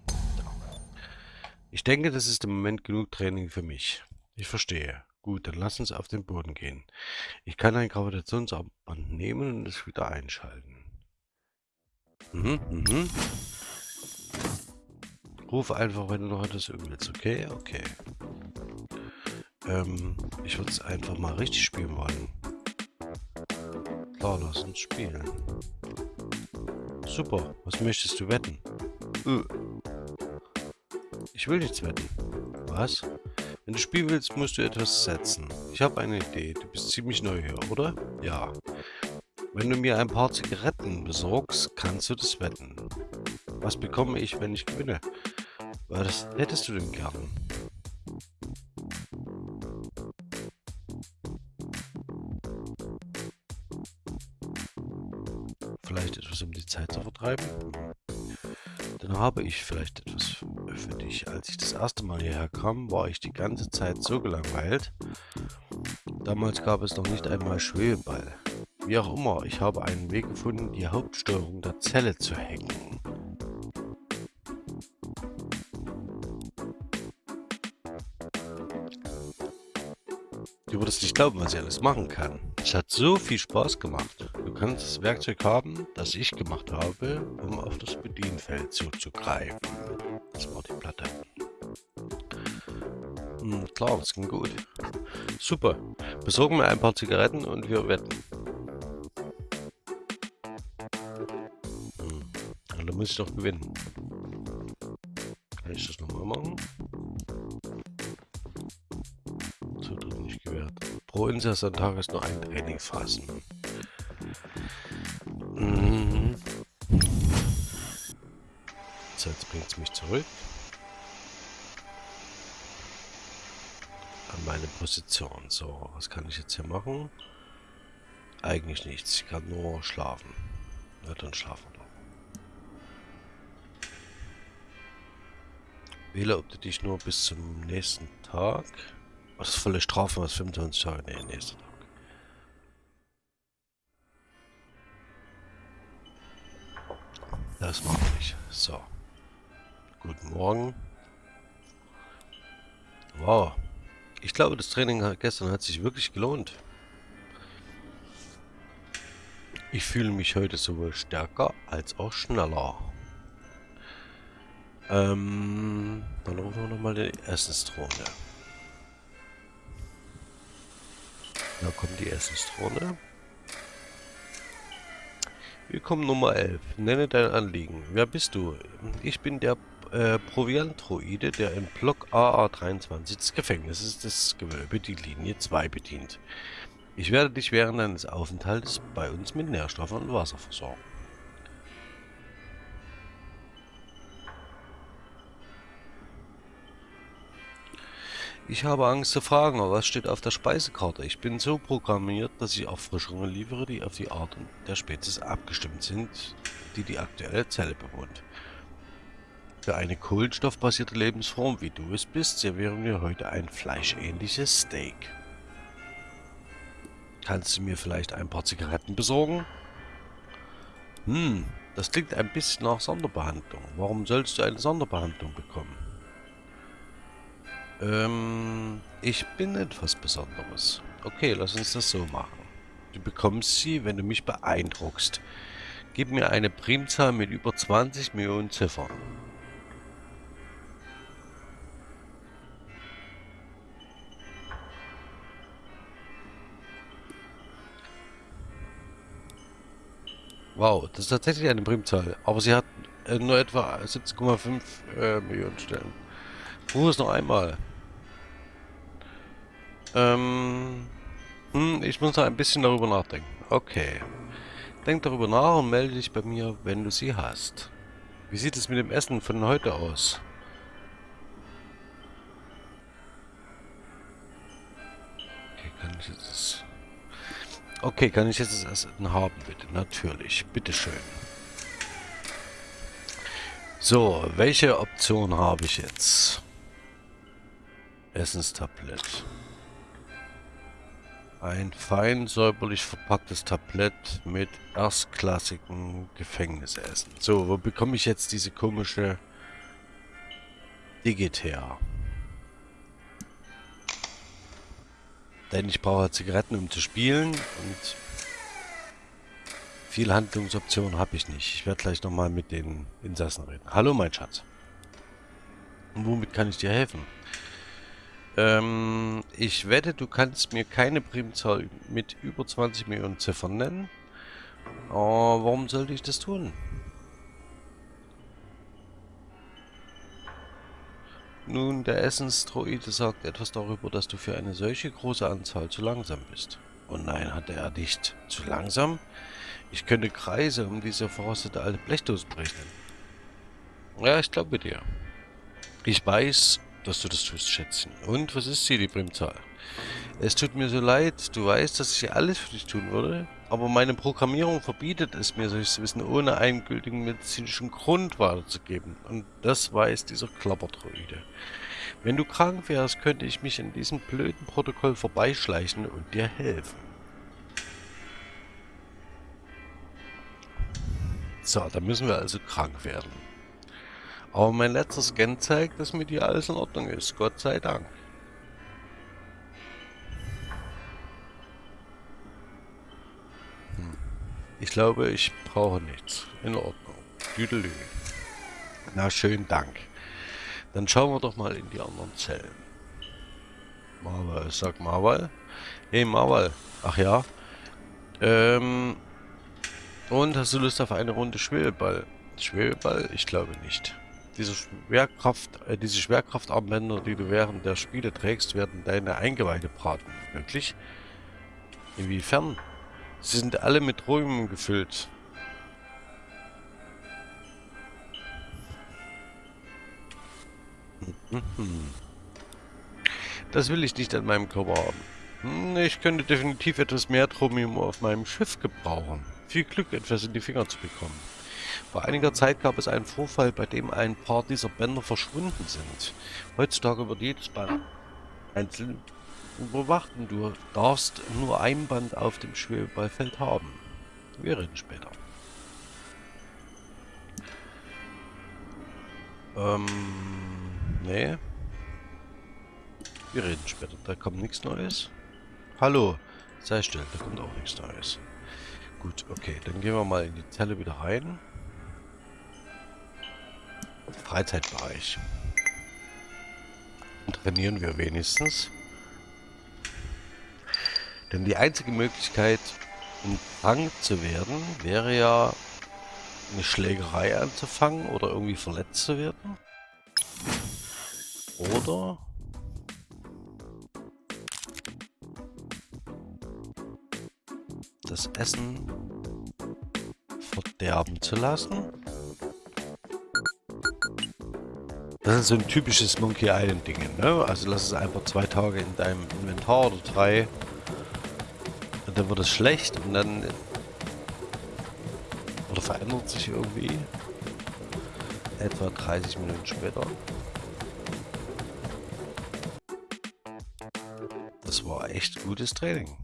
Ich denke, das ist im Moment genug Training für mich. Ich verstehe. Gut, dann lass uns auf den Boden gehen. Ich kann ein Gravitationsarmband nehmen und es wieder einschalten. Mhm, mhm. Ruf einfach, wenn du noch etwas willst, okay? Okay. Ähm, ich würde es einfach mal richtig spielen wollen. Lass uns spielen. Super, was möchtest du wetten? Äh. Ich will nichts wetten. Was? Wenn du spielen willst, musst du etwas setzen. Ich habe eine Idee. Du bist ziemlich neu hier, oder? Ja. Wenn du mir ein paar Zigaretten besorgst, kannst du das wetten. Was bekomme ich, wenn ich gewinne? Was hättest du denn gern? Vertreiben. dann habe ich vielleicht etwas für dich. Als ich das erste Mal hierher kam, war ich die ganze Zeit so gelangweilt. Damals gab es noch nicht einmal Schwebeball. Wie auch immer, ich habe einen Weg gefunden, die Hauptsteuerung der Zelle zu hacken. Du würdest nicht glauben, was ich alles machen kann. Es hat so viel Spaß gemacht. Kannst das Werkzeug haben, das ich gemacht habe, um auf das Bedienfeld zuzugreifen. Das war die Platte. Hm, klar, das ging gut. Super. Besorgen wir ein paar Zigaretten und wir wetten. Hm, dann muss ich doch gewinnen. Kann ich das nochmal machen? Pro Insassen-Tag ist nur ein Trainingsphasen. Mhm. Bringt es mich zurück. An meine Position. So, was kann ich jetzt hier machen? Eigentlich nichts. Ich kann nur schlafen. Ja, dann schlafen wir ob du dich nur bis zum nächsten Tag was ist volle Strafe, was 25 Tage? Nee, nächster Tag. Das machen wir nicht. So. Guten Morgen. Wow. Ich glaube, das Training gestern hat sich wirklich gelohnt. Ich fühle mich heute sowohl stärker als auch schneller. Ähm, dann rufen wir nochmal die Essensdrohne. Da kommt die Essensdrohne. Willkommen Nummer 11. Nenne dein Anliegen. Wer bist du? Ich bin der äh, Proviantroide, der in Block AA23 des Gefängnisses des Gewölbe die Linie 2 bedient. Ich werde dich während deines Aufenthaltes bei uns mit Nährstoffen und Wasser versorgen. Ich habe Angst zu fragen, was steht auf der Speisekarte? Ich bin so programmiert, dass ich Erfrischungen liefere, die auf die Art der Spezies abgestimmt sind, die die aktuelle Zelle bewohnt. Für eine kohlenstoffbasierte Lebensform, wie du es bist, servieren wir heute ein fleischähnliches Steak. Kannst du mir vielleicht ein paar Zigaretten besorgen? Hm, das klingt ein bisschen nach Sonderbehandlung. Warum sollst du eine Sonderbehandlung bekommen? Ähm, ich bin etwas Besonderes. Okay, lass uns das so machen. Du bekommst sie, wenn du mich beeindruckst. Gib mir eine Primzahl mit über 20 Millionen Ziffern. Wow, das ist tatsächlich eine Primzahl. Aber sie hat äh, nur etwa 17,5 äh, Millionen Stellen. Versuch es noch einmal. Ähm, hm, ich muss noch ein bisschen darüber nachdenken. Okay. Denk darüber nach und melde dich bei mir, wenn du sie hast. Wie sieht es mit dem Essen von heute aus? Okay, kann ich jetzt. Okay, kann ich jetzt das Essen haben, bitte? Natürlich. Bitteschön. So, welche Option habe ich jetzt? Essenstablett. Ein fein säuberlich verpacktes Tablett mit erstklassigem Gefängnisessen. So, wo bekomme ich jetzt diese komische Digit? Denn ich brauche Zigaretten, um zu spielen und viel Handlungsoptionen habe ich nicht. Ich werde gleich nochmal mit den Insassen reden. Hallo, mein Schatz. Und womit kann ich dir helfen? Ähm, ich wette, du kannst mir keine Primzahl mit über 20 Millionen Ziffern nennen. Oh, warum sollte ich das tun? Nun, der Essensdroide sagt etwas darüber, dass du für eine solche große Anzahl zu langsam bist. Und nein, hatte er nicht. Zu langsam? Ich könnte Kreise um diese verrostete alte Blechdose berechnen. Ja, ich glaube dir. Ich weiß, dass du das tust, Schätzchen. Und was ist hier die Primzahl? Es tut mir so leid, du weißt, dass ich alles für dich tun würde, aber meine Programmierung verbietet es mir, solches Wissen ohne einen gültigen medizinischen Grund weiterzugeben. Und das weiß dieser Klapperdroide. Wenn du krank wärst, könnte ich mich in diesem blöden Protokoll vorbeischleichen und dir helfen. So, da müssen wir also krank werden. Aber mein letzter Scan zeigt, dass mit dir alles in Ordnung ist. Gott sei Dank. Ich glaube, ich brauche nichts. In Ordnung. Düdelü. Na, schön Dank. Dann schauen wir doch mal in die anderen Zellen. Marwal, sag Marwal. Hey Marwal. Ach ja. Ähm. Und hast du Lust auf eine Runde Schwebeball? Schwebeball? Ich glaube nicht. Diese Schwerkraft, äh, diese Schwerkraftarmbänder, die du während der Spiele trägst, werden deine Eingeweide braten. Wirklich? Inwiefern? Sie sind alle mit Träumen gefüllt. Das will ich nicht an meinem Körper haben. Hm, ich könnte definitiv etwas mehr Tromium auf meinem Schiff gebrauchen. Viel Glück, etwas in die Finger zu bekommen. Vor einiger Zeit gab es einen Vorfall, bei dem ein paar dieser Bänder verschwunden sind. Heutzutage wird jedes Band einzeln überwacht und du darfst nur ein Band auf dem Schwebeballfeld haben. Wir reden später. Ähm, nee. Wir reden später. Da kommt nichts Neues. Hallo, sei still, da kommt auch nichts Neues. Gut, okay, dann gehen wir mal in die Zelle wieder rein. Freizeitbereich. Trainieren wir wenigstens. Denn die einzige Möglichkeit, um krank zu werden, wäre ja eine Schlägerei anzufangen oder irgendwie verletzt zu werden. Oder das Essen verderben zu lassen. Das ist so ein typisches Monkey Island Ding, ne? Also lass es einfach zwei Tage in deinem Inventar oder drei. Dann wird es schlecht und dann... Oder verändert sich irgendwie. Etwa 30 Minuten später. Das war echt gutes Training.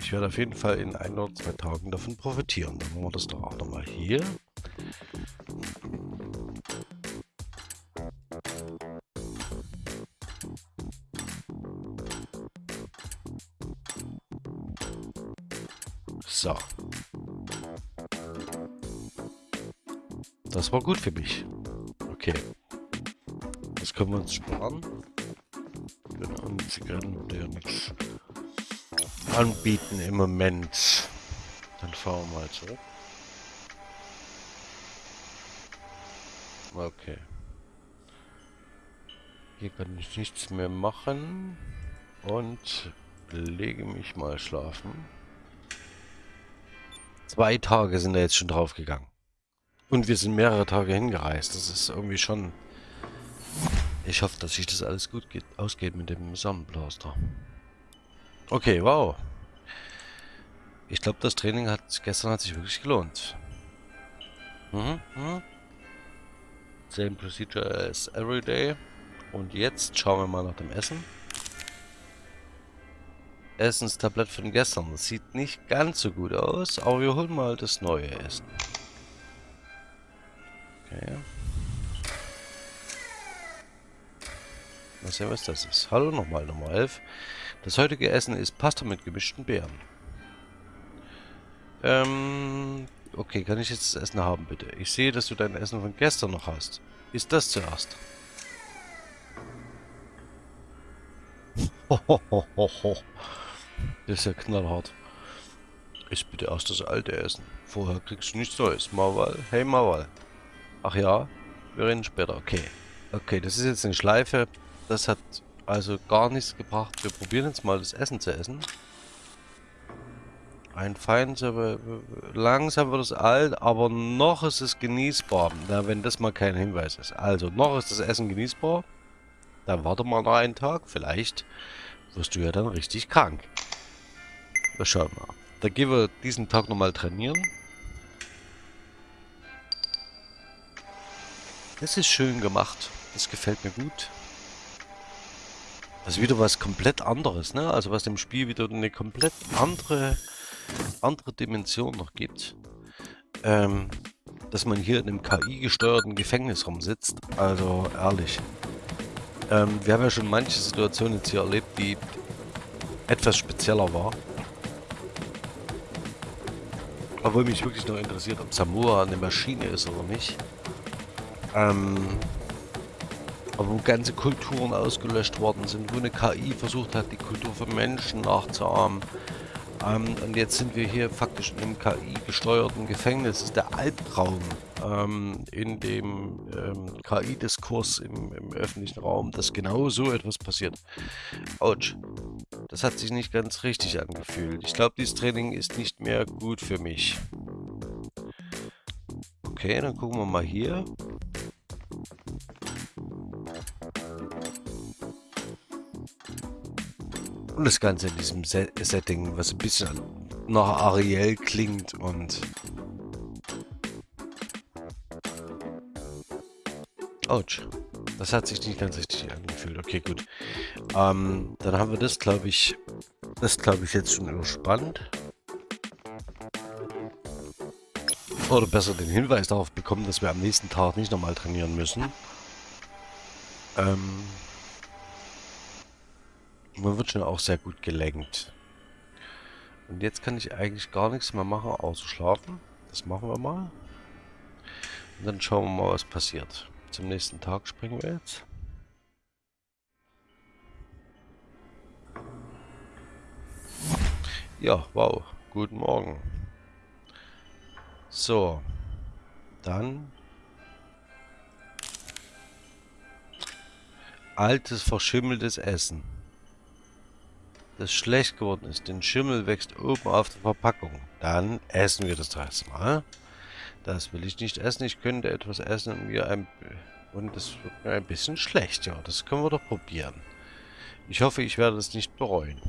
Ich werde auf jeden Fall in ein oder zwei Tagen davon profitieren. Dann machen wir das doch auch nochmal hier. Das war gut für mich. Okay. Das können wir uns sparen. Und Zigaretten würde ja nichts anbieten im Moment. Dann fahren wir mal zurück. Okay. Hier kann ich nichts mehr machen. Und lege mich mal schlafen. Zwei Tage sind da jetzt schon drauf gegangen. Und wir sind mehrere Tage hingereist. Das ist irgendwie schon... Ich hoffe, dass sich das alles gut geht, ausgeht mit dem Sonnenblaster. Okay, wow. Ich glaube, das Training hat gestern hat sich wirklich gelohnt. Mhm, mhm. Same procedure as every day. Und jetzt schauen wir mal nach dem Essen. Essenstablett von gestern. Das sieht nicht ganz so gut aus, aber wir holen mal das neue Essen. Okay. Mal sehen, was das ist. Hallo nochmal, Nummer 11. Das heutige Essen ist Pasta mit gemischten Beeren. Ähm, okay, kann ich jetzt das Essen haben, bitte? Ich sehe, dass du dein Essen von gestern noch hast. Ist das zuerst? Das ist ja knallhart. Ist bitte erst das alte Essen. Vorher kriegst du nichts Neues. Mawal. Hey Mawal. Ach ja, wir reden später. Okay. Okay, das ist jetzt eine Schleife. Das hat also gar nichts gebracht. Wir probieren jetzt mal das Essen zu essen. Ein Feind, aber langsam wird es alt, aber noch ist es genießbar. Na, wenn das mal kein Hinweis ist. Also, noch ist das Essen genießbar. Dann warte mal noch einen Tag, vielleicht wirst du ja dann richtig krank. Wir schauen mal. Dann gehen wir diesen Tag nochmal trainieren. Das ist schön gemacht. Das gefällt mir gut. Das ist wieder was komplett anderes, ne? Also was dem Spiel wieder eine komplett andere, andere Dimension noch gibt. Ähm, dass man hier in einem KI-gesteuerten Gefängnis rumsitzt. Also ehrlich. Ähm, wir haben ja schon manche Situationen jetzt hier erlebt, die etwas spezieller war. Obwohl mich wirklich noch interessiert, ob Samoa eine Maschine ist oder nicht. Ähm, aber wo ganze Kulturen ausgelöscht worden sind, wo eine KI versucht hat, die Kultur von Menschen nachzuahmen. Ähm, und jetzt sind wir hier faktisch in einem KI-gesteuerten Gefängnis. Das ist der Albtraum ähm, in dem ähm, KI-Diskurs im, im, öffentlichen Raum, dass genau so etwas passiert. Autsch. Das hat sich nicht ganz richtig angefühlt. Ich glaube, dieses Training ist nicht mehr gut für mich. Okay, dann gucken wir mal hier. Und das Ganze in diesem Setting, was ein bisschen nach Ariel klingt und... Autsch. Das hat sich nicht ganz richtig angefühlt. Okay, gut. Ähm, dann haben wir das, glaube ich, das glaube ich jetzt schon überspannt. Oder besser den Hinweis darauf bekommen, dass wir am nächsten Tag nicht nochmal trainieren müssen. Ähm, man wird schon auch sehr gut gelenkt. Und jetzt kann ich eigentlich gar nichts mehr machen, außer schlafen. Das machen wir mal. Und dann schauen wir mal, was passiert. Zum nächsten Tag springen wir jetzt. Ja, wow. Guten Morgen. So. Dann. Altes, verschimmeltes Essen das schlecht geworden ist. Den Schimmel wächst oben auf der Verpackung. Dann essen wir das erstmal. Das will ich nicht essen. Ich könnte etwas essen und mir ein... Und das wird mir ein bisschen schlecht. Ja, das können wir doch probieren. Ich hoffe, ich werde es nicht bereuen.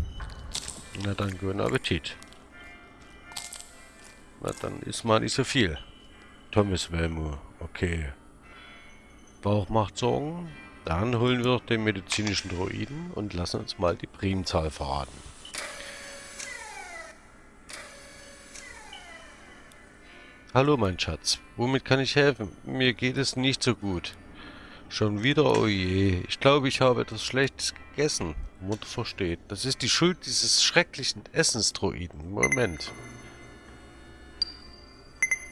Na dann, guten Appetit. Na dann ist mal nicht so viel. Thomas Welmo. Okay. Bauch macht Sorgen. Dann holen wir den medizinischen Droiden und lassen uns mal die Primzahl verraten. Hallo mein Schatz, womit kann ich helfen? Mir geht es nicht so gut. Schon wieder, oh je. Ich glaube, ich habe etwas Schlechtes gegessen. Mutter versteht. Das ist die Schuld dieses schrecklichen Essensdroiden. Moment.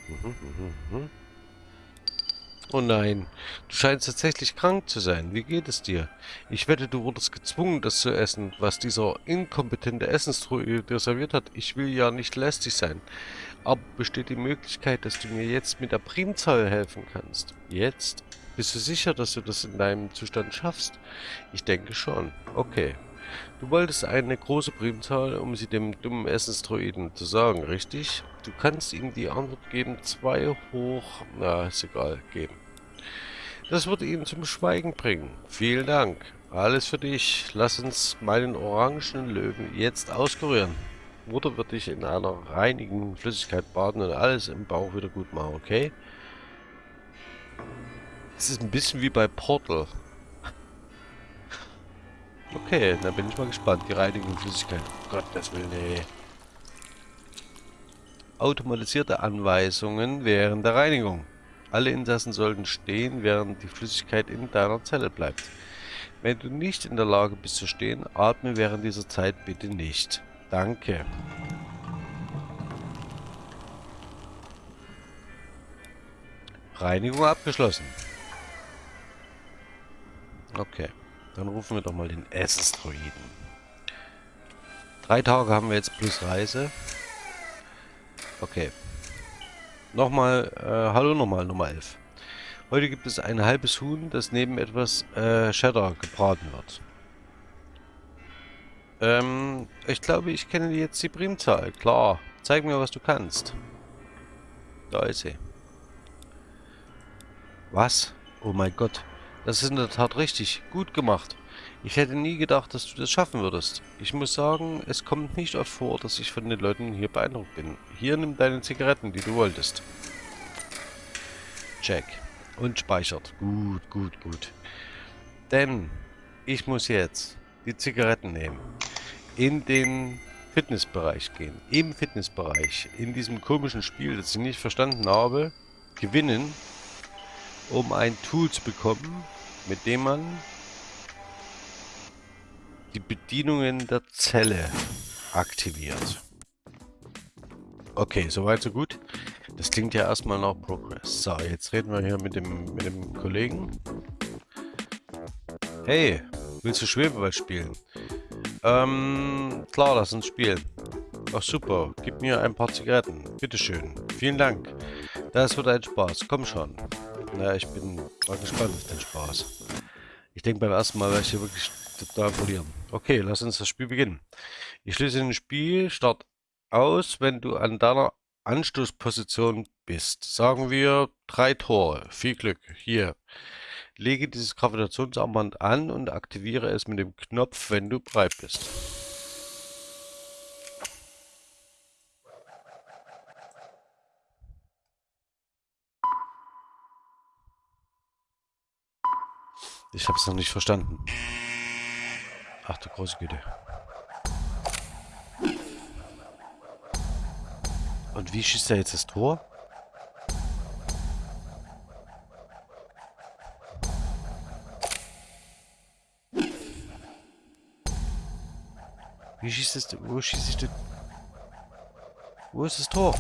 Mhm, mhm, mhm. Oh nein, du scheinst tatsächlich krank zu sein. Wie geht es dir? Ich wette, du wurdest gezwungen, das zu essen, was dieser inkompetente Essenstruhe dir serviert hat. Ich will ja nicht lästig sein. Aber besteht die Möglichkeit, dass du mir jetzt mit der Primzahl helfen kannst? Jetzt? Bist du sicher, dass du das in deinem Zustand schaffst? Ich denke schon. Okay. Du wolltest eine große Primzahl, um sie dem dummen Essensdroiden zu sagen, richtig? Du kannst ihm die Antwort geben, 2 hoch, na, ist egal, geben. Das wird ihn zum Schweigen bringen. Vielen Dank. Alles für dich. Lass uns meinen orangenen Löwen jetzt auskurieren. Mutter wird dich in einer reinigen Flüssigkeit baden und alles im Bauch wieder gut machen, okay? Es ist ein bisschen wie bei Portal. Okay, dann bin ich mal gespannt. Die reinigen Flüssigkeit. Gott, das will nee automatisierte Anweisungen während der Reinigung. Alle Insassen sollten stehen, während die Flüssigkeit in deiner Zelle bleibt. Wenn du nicht in der Lage bist zu stehen, atme während dieser Zeit bitte nicht. Danke. Reinigung abgeschlossen. Okay, dann rufen wir doch mal den Essensdroiden. Drei Tage haben wir jetzt plus Reise. Okay. Nochmal, äh, hallo nochmal, Nummer 11. Heute gibt es ein halbes Huhn, das neben etwas äh, Cheddar gebraten wird. Ähm, ich glaube, ich kenne jetzt die Primzahl. Klar. Zeig mir, was du kannst. Da ist sie. Was? Oh mein Gott. Das ist in der Tat richtig. Gut gemacht. Ich hätte nie gedacht, dass du das schaffen würdest. Ich muss sagen, es kommt nicht oft vor, dass ich von den Leuten hier beeindruckt bin. Hier nimm deine Zigaretten, die du wolltest. Check. Und speichert. Gut, gut, gut. Denn ich muss jetzt die Zigaretten nehmen. In den Fitnessbereich gehen. Im Fitnessbereich. In diesem komischen Spiel, das ich nicht verstanden habe. Gewinnen. Um ein Tool zu bekommen, mit dem man die Bedienungen der Zelle aktiviert. Okay, soweit so gut. Das klingt ja erstmal nach Progress. So, jetzt reden wir hier mit dem, mit dem Kollegen. Hey, willst du Schwebeball spielen? Ähm, klar, lass uns spielen. Ach super, gib mir ein paar Zigaretten. Bitteschön. Vielen Dank. Das wird ein Spaß. Komm schon. Na, ich bin mal gespannt auf den Spaß. Ich denke beim ersten Mal werde ich hier wirklich total verlieren. Okay, lass uns das Spiel beginnen. Ich schließe den Spielstart aus, wenn du an deiner Anstoßposition bist. Sagen wir drei Tore. Viel Glück. Hier. Lege dieses Gravitationsarmband an und aktiviere es mit dem Knopf, wenn du bereit bist. Ich habe es noch nicht verstanden. Ach du große Güte. Und wie schießt er jetzt das Tor? Wie schießt es? Wo schießt ich denn? Wo ist das Tor?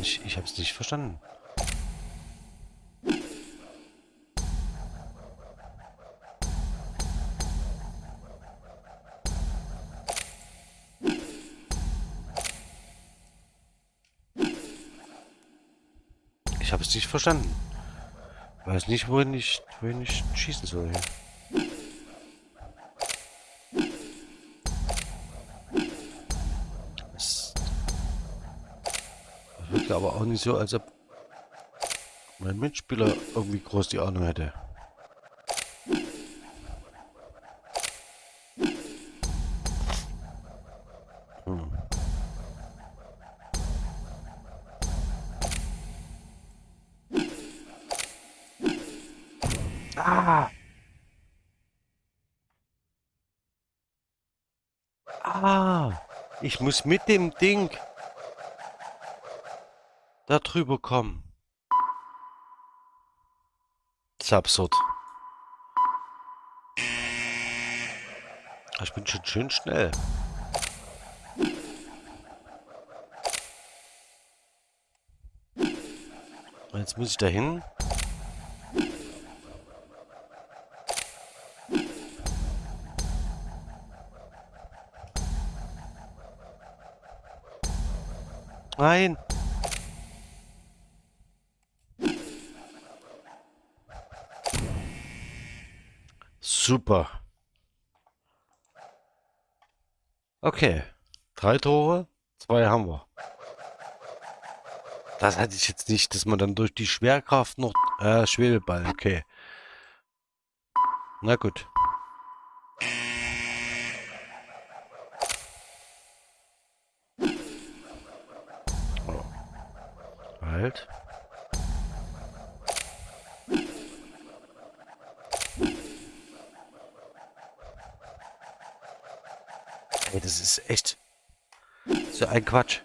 Ich habe es nicht verstanden. Ich habe es nicht verstanden. Weiß nicht, wohin ich, wohin ich schießen soll hier. Aber auch nicht so, als ob mein Mitspieler irgendwie groß die Ahnung hätte. Hm. Ah! Ah! Ich muss mit dem Ding da drüber kommen. Das ist absurd. Ich bin schon schön schnell. Jetzt muss ich da hin. Nein. Super. Okay. Drei Tore, zwei haben wir. Das hatte ich jetzt nicht, dass man dann durch die Schwerkraft noch... Äh, Schwebeball, okay. Na gut. Halt. ein Quatsch.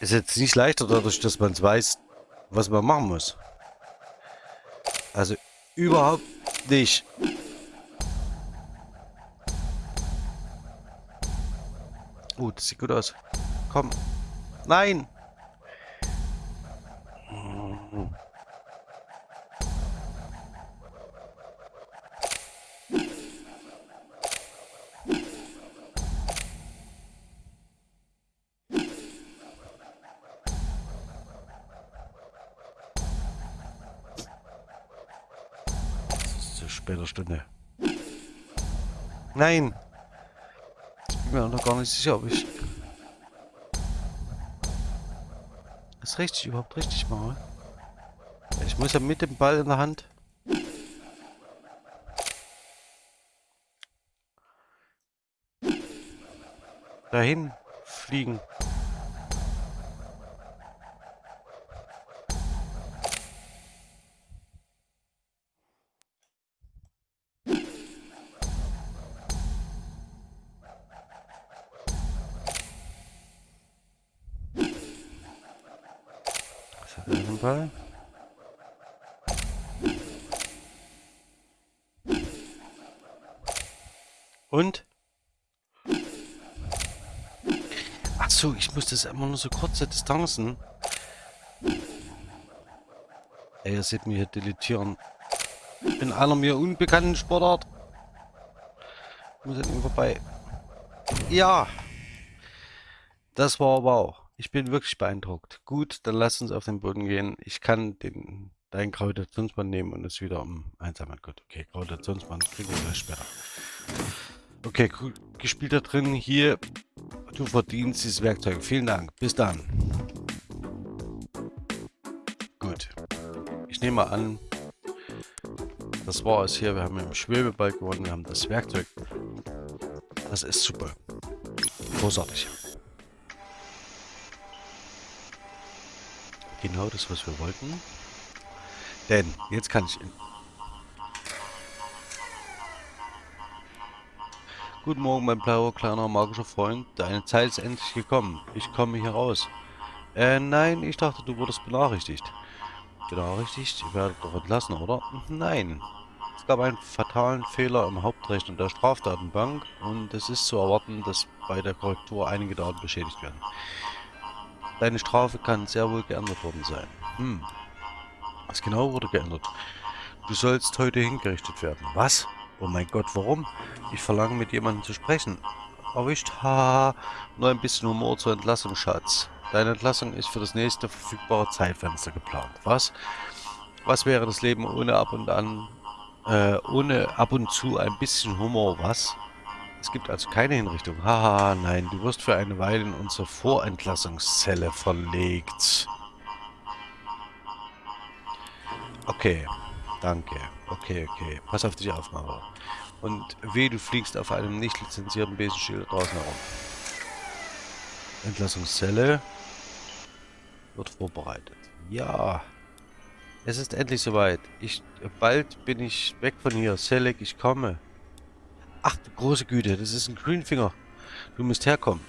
Ist jetzt nicht leichter dadurch, dass man weiß, was man machen muss. Also überhaupt nicht. Gut, uh, sieht gut aus. Komm. Nein! Nein! Ich bin mir noch gar nicht sicher, ob ich das richtig überhaupt richtig mache. Ich muss ja mit dem Ball in der Hand. Dahin fliegen. Fall. Und? Ach das immer nur so kurze Distanzen. Ey, ihr seht mich hier deletieren. In einer mir unbekannten Sportart. Ich muss ihm vorbei. Ja. Das war wow. Ich bin wirklich beeindruckt. Gut, dann lass uns auf den Boden gehen. Ich kann den, dein Gravitationsband nehmen und es wieder um einsammeln. Gut, okay, Gravitationsband kriegen wir später. Okay, cool. gespielt da drin. Hier, du verdienst dieses Werkzeug. Vielen Dank. Bis dann. Gut. Ich nehme mal an, das war es hier. Wir haben im Schwebeball gewonnen. Wir haben das Werkzeug. Das ist super. Großartig. Genau das, was wir wollten. Denn jetzt kann ich... Guten Morgen, mein blauer, kleiner, magischer Freund. Deine Zeit ist endlich gekommen. Ich komme hier raus. Äh, nein, ich dachte, du wurdest benachrichtigt. Benachrichtigt? Ich werde doch entlassen, oder? Nein. Es gab einen fatalen Fehler im Hauptrechner der Strafdatenbank und es ist zu erwarten, dass bei der Korrektur einige Daten beschädigt werden. Deine Strafe kann sehr wohl geändert worden sein. Hm. Was genau wurde geändert? Du sollst heute hingerichtet werden. Was? Oh mein Gott, warum? Ich verlange mit jemandem zu sprechen. Erwischt, haha. Nur ein bisschen Humor zur Entlassung, Schatz. Deine Entlassung ist für das nächste verfügbare Zeitfenster geplant. Was? Was wäre das Leben ohne ab und an, äh, ohne ab und zu ein bisschen Humor, was? Es gibt also keine Hinrichtung. Haha, nein, du wirst für eine Weile in unsere Vorentlassungszelle verlegt. Okay, danke. Okay, okay. Pass auf dich auf, Mara. Und weh, du fliegst auf einem nicht lizenzierten Besenschild draußen herum. Entlassungszelle wird vorbereitet. Ja. Es ist endlich soweit. Ich, bald bin ich weg von hier. Selek, ich komme. Ach, große Güte, das ist ein Greenfinger. Du musst herkommen.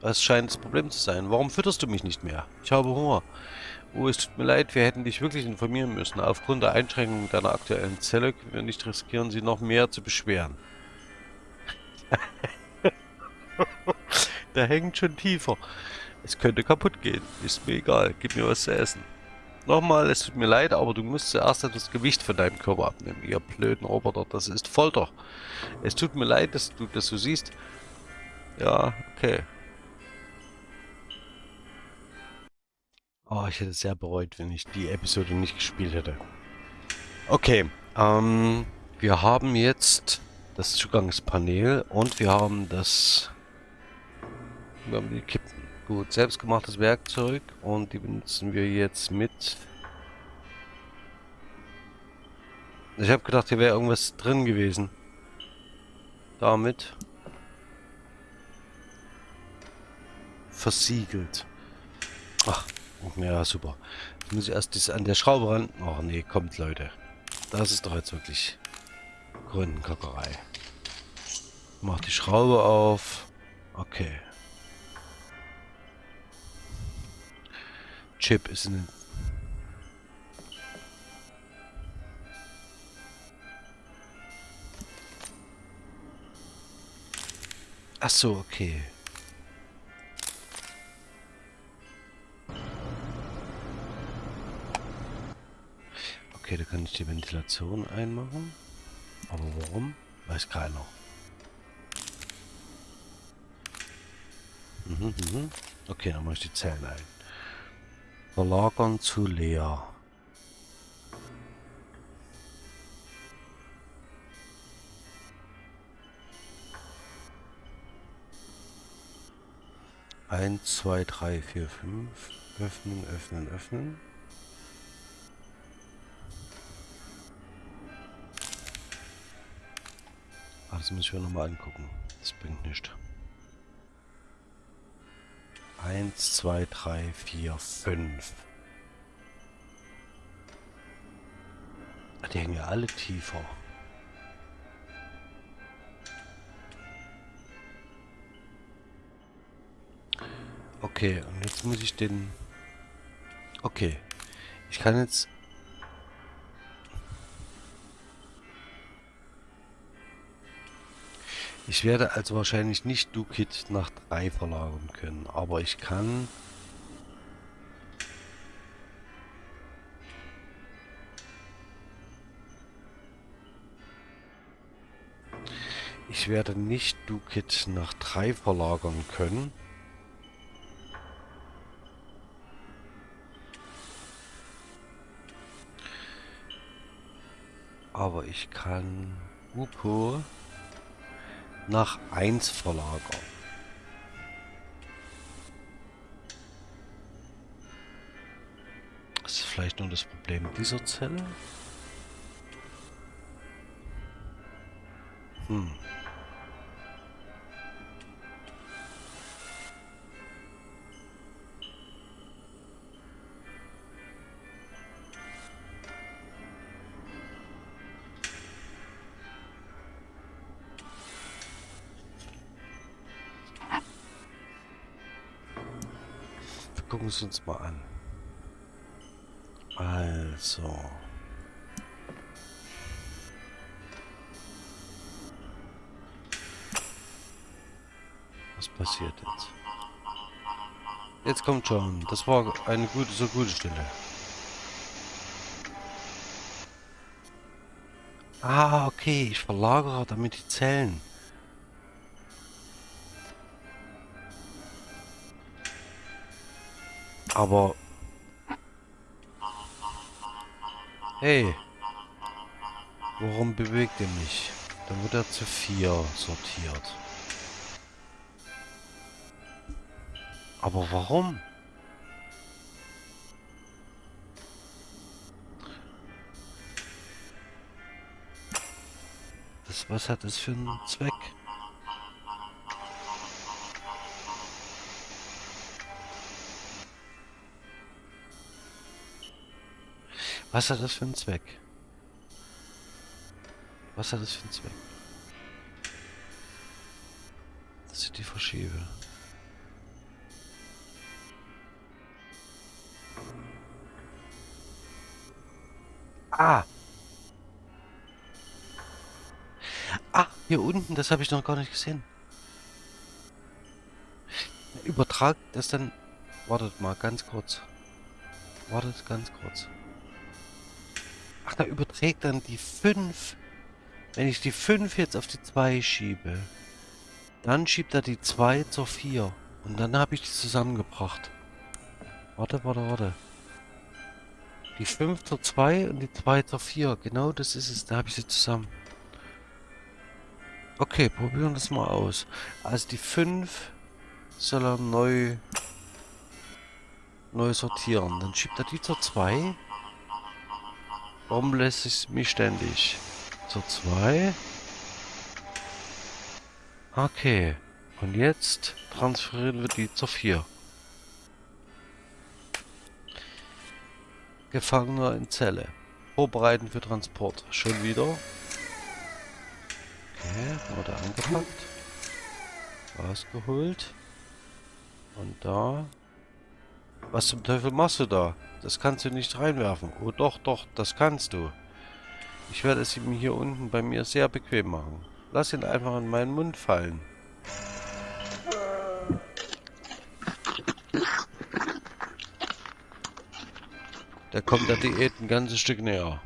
Das scheint das Problem zu sein. Warum fütterst du mich nicht mehr? Ich habe Hunger. Oh, es tut mir leid, wir hätten dich wirklich informieren müssen. Aufgrund der Einschränkungen deiner aktuellen Zelle können wir nicht riskieren, sie noch mehr zu beschweren. Der hängt schon tiefer. Es könnte kaputt gehen. Ist mir egal. Gib mir was zu essen. Nochmal, es tut mir leid, aber du musst zuerst das Gewicht von deinem Körper abnehmen, ihr blöden Roboter. Das ist Folter. Es tut mir leid, dass du das so siehst. Ja, okay. Oh, ich hätte es sehr bereut, wenn ich die Episode nicht gespielt hätte. Okay, ähm, wir haben jetzt das Zugangspanel und wir haben das... Wir haben die Kippen. Gut, selbstgemachtes Werkzeug und die benutzen wir jetzt mit... Ich habe gedacht, hier wäre irgendwas drin gewesen. Damit. Versiegelt. Ach, ja, super. Jetzt muss ich erst das an der Schraube ran. Ach nee, kommt Leute. Das ist doch jetzt wirklich Gründenkackerei. Mach die Schraube auf. Okay. Chip ist in Ach so, okay. Okay, da kann ich die Ventilation einmachen. Aber warum? Weiß keiner. Mhm, mhm. Okay, dann mache ich die Zellen ein. Verlagern zu leer. Eins, zwei, drei, vier, fünf. Öffnen, öffnen, öffnen. Ach, das muss ich mir nochmal angucken. Das bringt nichts. Eins, zwei, drei, vier, fünf. Die hängen ja alle tiefer. Okay, und jetzt muss ich den... Okay. Ich kann jetzt Ich werde also wahrscheinlich nicht Dukit nach 3 verlagern können, aber ich kann... Ich werde nicht Dukit nach 3 verlagern können. Aber ich kann Upo nach 1 verlagern. Das ist vielleicht nur das Problem dieser Zelle. Hm. Gucken es uns mal an. Also. Was passiert jetzt? Jetzt kommt schon. Das war eine gute, so gute Stelle. Ah, okay. Ich verlagere damit die Zellen. Aber... Hey. Warum bewegt er mich? Dann wird er zu vier sortiert. Aber warum? Das, was hat das für einen Zweck? Was hat das für einen Zweck? Was hat das für einen Zweck? Dass ich die verschiebe. Ah! Ah, hier unten, das habe ich noch gar nicht gesehen. Übertragt das dann... Wartet mal, ganz kurz. Wartet ganz kurz. Da überträgt dann die 5. Wenn ich die 5 jetzt auf die 2 schiebe, dann schiebt er die 2 zur 4. Und dann habe ich die zusammengebracht. Warte, warte, warte. Die 5 zur 2 und die 2 zur 4. Genau das ist es. Da habe ich sie zusammen. Okay, probieren das mal aus. Also die 5 soll er neu, neu sortieren. Dann schiebt er die zur 2. Warum lässt es mich ständig? Zur 2. Okay. Und jetzt transferieren wir die zur 4. Gefangener in Zelle. Vorbereiten für Transport. Schon wieder. Okay, wurde angepackt. Rausgeholt. Und da Was zum Teufel machst du da? Das kannst du nicht reinwerfen. Oh doch, doch, das kannst du. Ich werde es ihm hier unten bei mir sehr bequem machen. Lass ihn einfach in meinen Mund fallen. Da kommt der Diät ein ganzes Stück näher.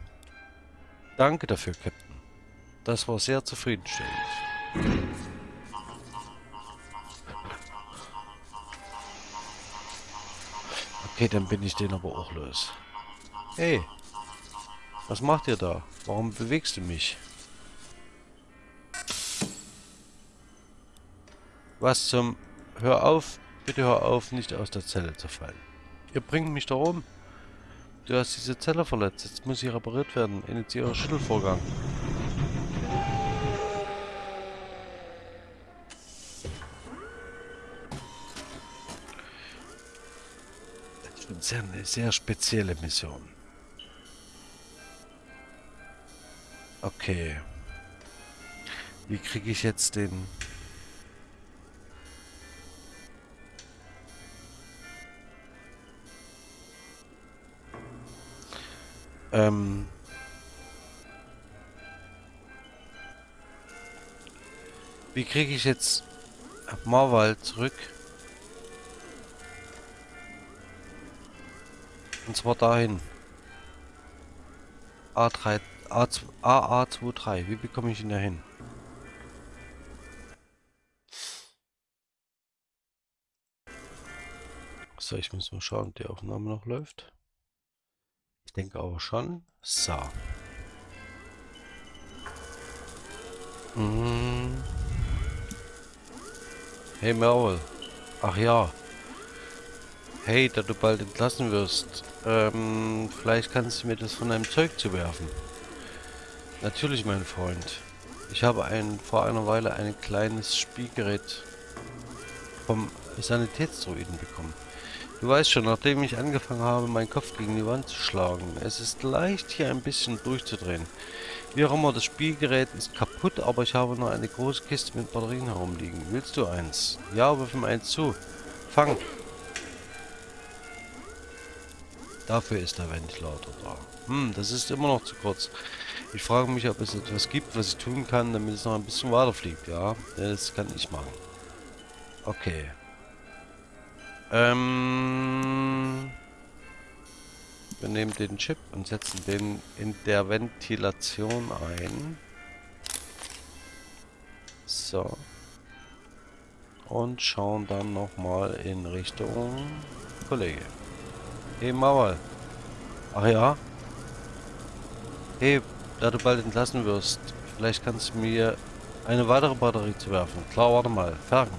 Danke dafür, Captain. Das war sehr zufriedenstellend. Okay, dann bin ich den aber auch los. Hey, was macht ihr da? Warum bewegst du mich? Was zum... Hör auf, bitte hör auf, nicht aus der Zelle zu fallen. Ihr bringt mich da rum. Du hast diese Zelle verletzt. Jetzt muss sie repariert werden. Initiiere Schüttelvorgang. Ist eine sehr spezielle Mission. Okay. Wie kriege ich jetzt den... Ähm... Wie kriege ich jetzt Marwald zurück? Und zwar dahin. A3, A, AA23. Wie bekomme ich ihn da hin? So, ich muss mal schauen, ob die Aufnahme noch läuft. Ich denke aber schon. So. Mhm. Hey Merle. Ach ja. Hey, da du bald entlassen wirst. Ähm, vielleicht kannst du mir das von deinem Zeug zu werfen. Natürlich, mein Freund. Ich habe ein, vor einer Weile ein kleines Spielgerät vom Sanitätsdruiden bekommen. Du weißt schon, nachdem ich angefangen habe, meinen Kopf gegen die Wand zu schlagen, es ist leicht, hier ein bisschen durchzudrehen. Wie auch immer, das Spielgerät ist kaputt, aber ich habe noch eine große Kiste mit Batterien herumliegen. Willst du eins? Ja, wirf ihm eins zu. Fang! Dafür ist der Ventilator da. Hm, das ist immer noch zu kurz. Ich frage mich, ob es etwas gibt, was ich tun kann, damit es noch ein bisschen weiter fliegt. Ja, das kann ich machen. Okay. Ähm... Wir nehmen den Chip und setzen den in der Ventilation ein. So. Und schauen dann nochmal in Richtung Kollege. Hey Mauer. Ach ja. Hey, da du bald entlassen wirst, vielleicht kannst du mir eine weitere Batterie zu werfen. Klar, warte mal. Fergen.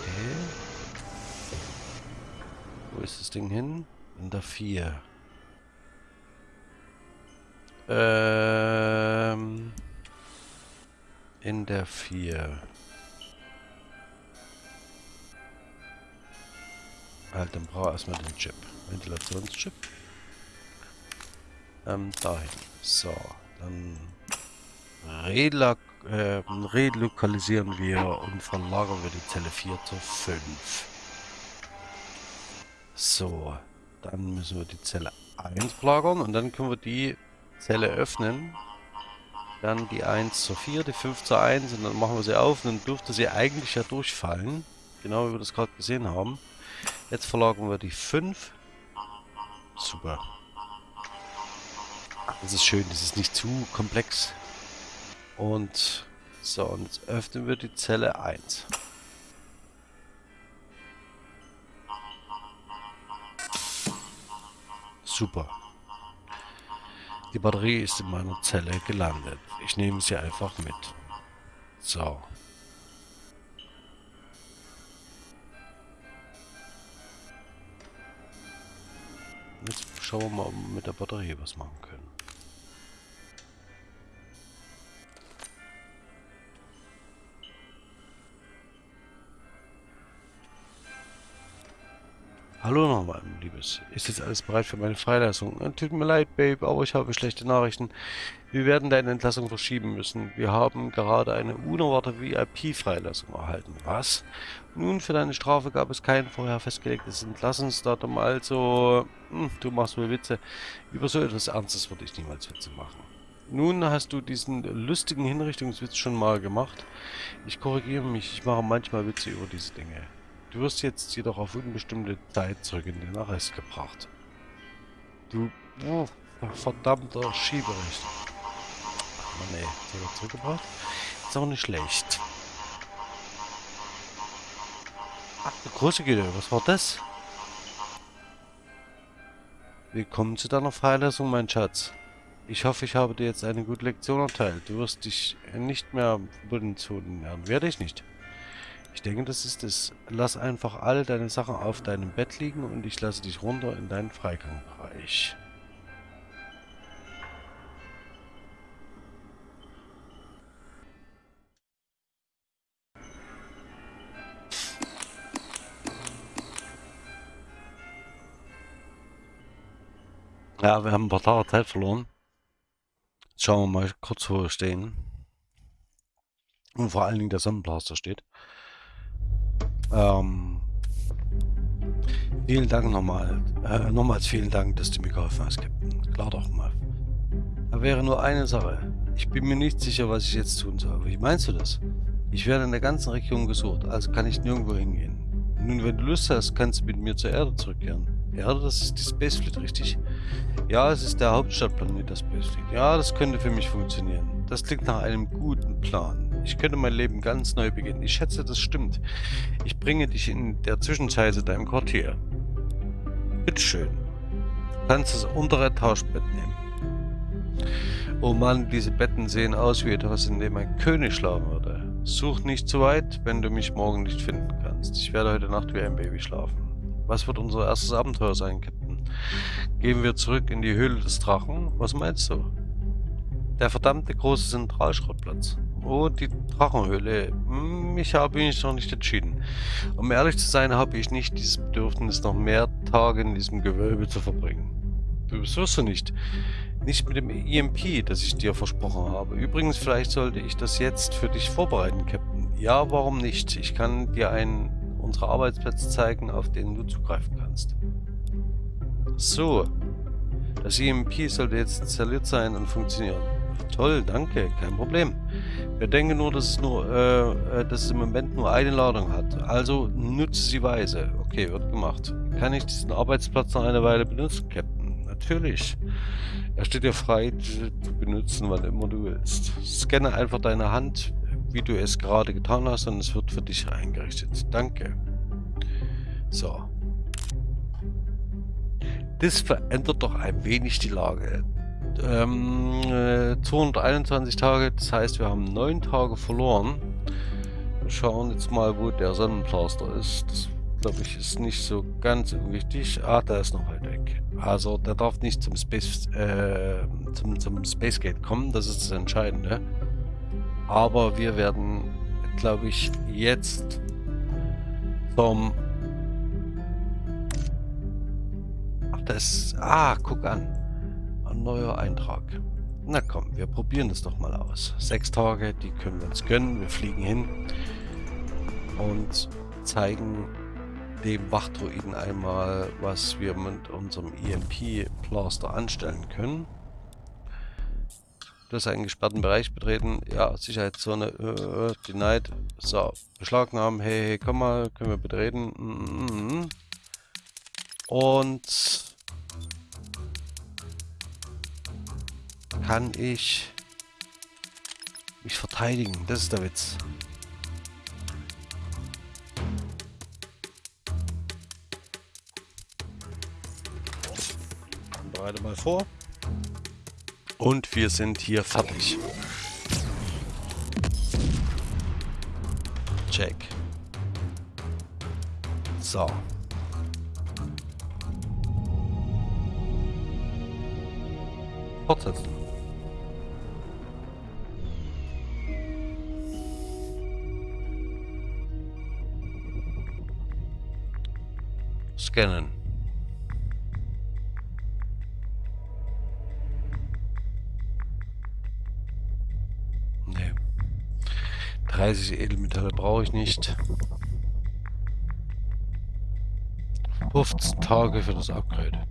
Okay. Wo ist das Ding hin? In der 4. Ähm... In der 4. Halt, dann brauche ich erstmal den Chip. Ventilationschip. Ähm, dahin. So, dann relak äh, relokalisieren wir und verlagern wir die Zelle 4 zu 5. So, dann müssen wir die Zelle 1 verlagern und dann können wir die Zelle öffnen. Dann die 1 zu 4, die 5 zu 1 und dann machen wir sie auf und dann dürfte sie eigentlich ja durchfallen. Genau wie wir das gerade gesehen haben. Jetzt verlagern wir die 5. Super. Das ist schön, das ist nicht zu komplex. Und so, und jetzt öffnen wir die Zelle 1. Super. Die Batterie ist in meiner Zelle gelandet. Ich nehme sie einfach mit. So. Schauen wir mal, ob wir mit der Batterie was machen können. Hallo nochmal, Liebes. Ist jetzt alles bereit für meine Freilassung? Tut mir leid, Babe, aber ich habe schlechte Nachrichten. Wir werden deine Entlassung verschieben müssen. Wir haben gerade eine unerwartete VIP-Freilassung erhalten. Was? Nun, für deine Strafe gab es kein vorher festgelegtes Entlassungsdatum, also... Hm, du machst wohl Witze. Über so etwas Ernstes würde ich niemals Witze machen. Nun hast du diesen lustigen Hinrichtungswitz schon mal gemacht. Ich korrigiere mich, ich mache manchmal Witze über diese Dinge. Du wirst jetzt jedoch auf unbestimmte Zeit zurück in den Arrest gebracht. Du oh, verdammter Schieberecht. Mann ey, jetzt zurückgebracht. Ist auch nicht schlecht. Ach, eine große Güte, was war das? Willkommen zu deiner Freilassung, mein Schatz. Ich hoffe, ich habe dir jetzt eine gute Lektion erteilt. Du wirst dich nicht mehr verbunden zu lernen. Werde ich nicht. Ich denke, das ist es. Lass einfach all deine Sachen auf deinem Bett liegen und ich lasse dich runter in deinen Freigangbereich. Ja, wir haben ein paar Tage Zeit verloren. Jetzt schauen wir mal kurz, wo wir stehen. Und vor allen Dingen der Sonnenblaster steht. Ähm, vielen Dank nochmal. Äh, nochmals vielen Dank, dass du mir geholfen hast, Captain. Klar doch mal. Da wäre nur eine Sache. Ich bin mir nicht sicher, was ich jetzt tun soll. Wie meinst du das? Ich werde in der ganzen Region gesucht, also kann ich nirgendwo hingehen. Nun, wenn du Lust hast, kannst du mit mir zur Erde zurückkehren. Erde, das ist die Spacefleet, richtig? Ja, es ist der Hauptstadtplanet der Spacefleet. Ja, das könnte für mich funktionieren. Das klingt nach einem guten Plan. Ich könnte mein Leben ganz neu beginnen. Ich schätze, das stimmt. Ich bringe dich in der Zwischenzeit zu deinem Quartier. Bitteschön. Du kannst das untere Tauschbett nehmen. Oh Mann, diese Betten sehen aus wie etwas, in dem ein König schlafen würde. Such nicht zu weit, wenn du mich morgen nicht finden kannst. Ich werde heute Nacht wie ein Baby schlafen. Was wird unser erstes Abenteuer sein, Captain? Gehen wir zurück in die Höhle des Drachen? Was meinst du? Der verdammte große Zentralschrottplatz. Oh, die Drachenhöhle. Hm, ich habe mich noch nicht entschieden. Um ehrlich zu sein, habe ich nicht dieses Bedürfnis, noch mehr Tage in diesem Gewölbe zu verbringen. Du wirst du nicht. Nicht mit dem EMP, das ich dir versprochen habe. Übrigens, vielleicht sollte ich das jetzt für dich vorbereiten, Captain. Ja, warum nicht? Ich kann dir einen unserer Arbeitsplätze zeigen, auf denen du zugreifen kannst. So. Das EMP sollte jetzt installiert sein und funktionieren. Toll, danke, kein Problem. Wir denken nur, dass es, nur, äh, äh, dass es im Moment nur eine Ladung hat. Also nutze sie weise. Okay, wird gemacht. Kann ich diesen Arbeitsplatz noch eine Weile benutzen, Captain? Natürlich. Er steht dir frei, zu benutzen, wann immer du willst. Scanne einfach deine Hand, wie du es gerade getan hast, und es wird für dich eingerichtet. Danke. So. Das verändert doch ein wenig die Lage ähm, äh, 221 Tage, das heißt wir haben 9 Tage verloren. Wir schauen jetzt mal, wo der Sonnenplaster ist. Das glaube ich ist nicht so ganz wichtig. Ah, der ist noch weit weg. Also der darf nicht zum Space, äh, zum, zum Space Gate kommen, das ist das Entscheidende. Aber wir werden, glaube ich, jetzt vom Ach, das Ah, guck an neuer Eintrag. Na komm, wir probieren das doch mal aus. Sechs Tage, die können wir uns gönnen. Wir fliegen hin und zeigen dem Wachdruiden einmal, was wir mit unserem EMP-Plaster anstellen können. Du hast einen gesperrten Bereich betreten. Ja, Sicherheitszone äh, denied. So, beschlagnahmen. Hey, hey, komm mal, können wir betreten. Mm -mm. Und kann ich mich verteidigen. Das ist der Witz. Bereite mal vor. Und wir sind hier fertig. Check. So. Fortsetzen. scannen. Nee. 30 Edelmetalle brauche ich nicht. 15 Tage für das Upgrade.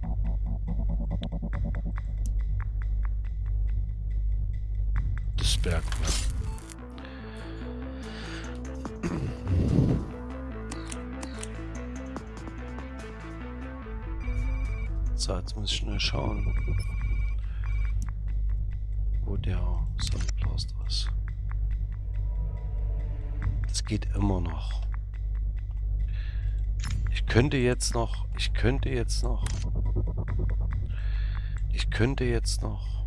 Könnte jetzt noch, ich könnte jetzt noch, ich könnte jetzt noch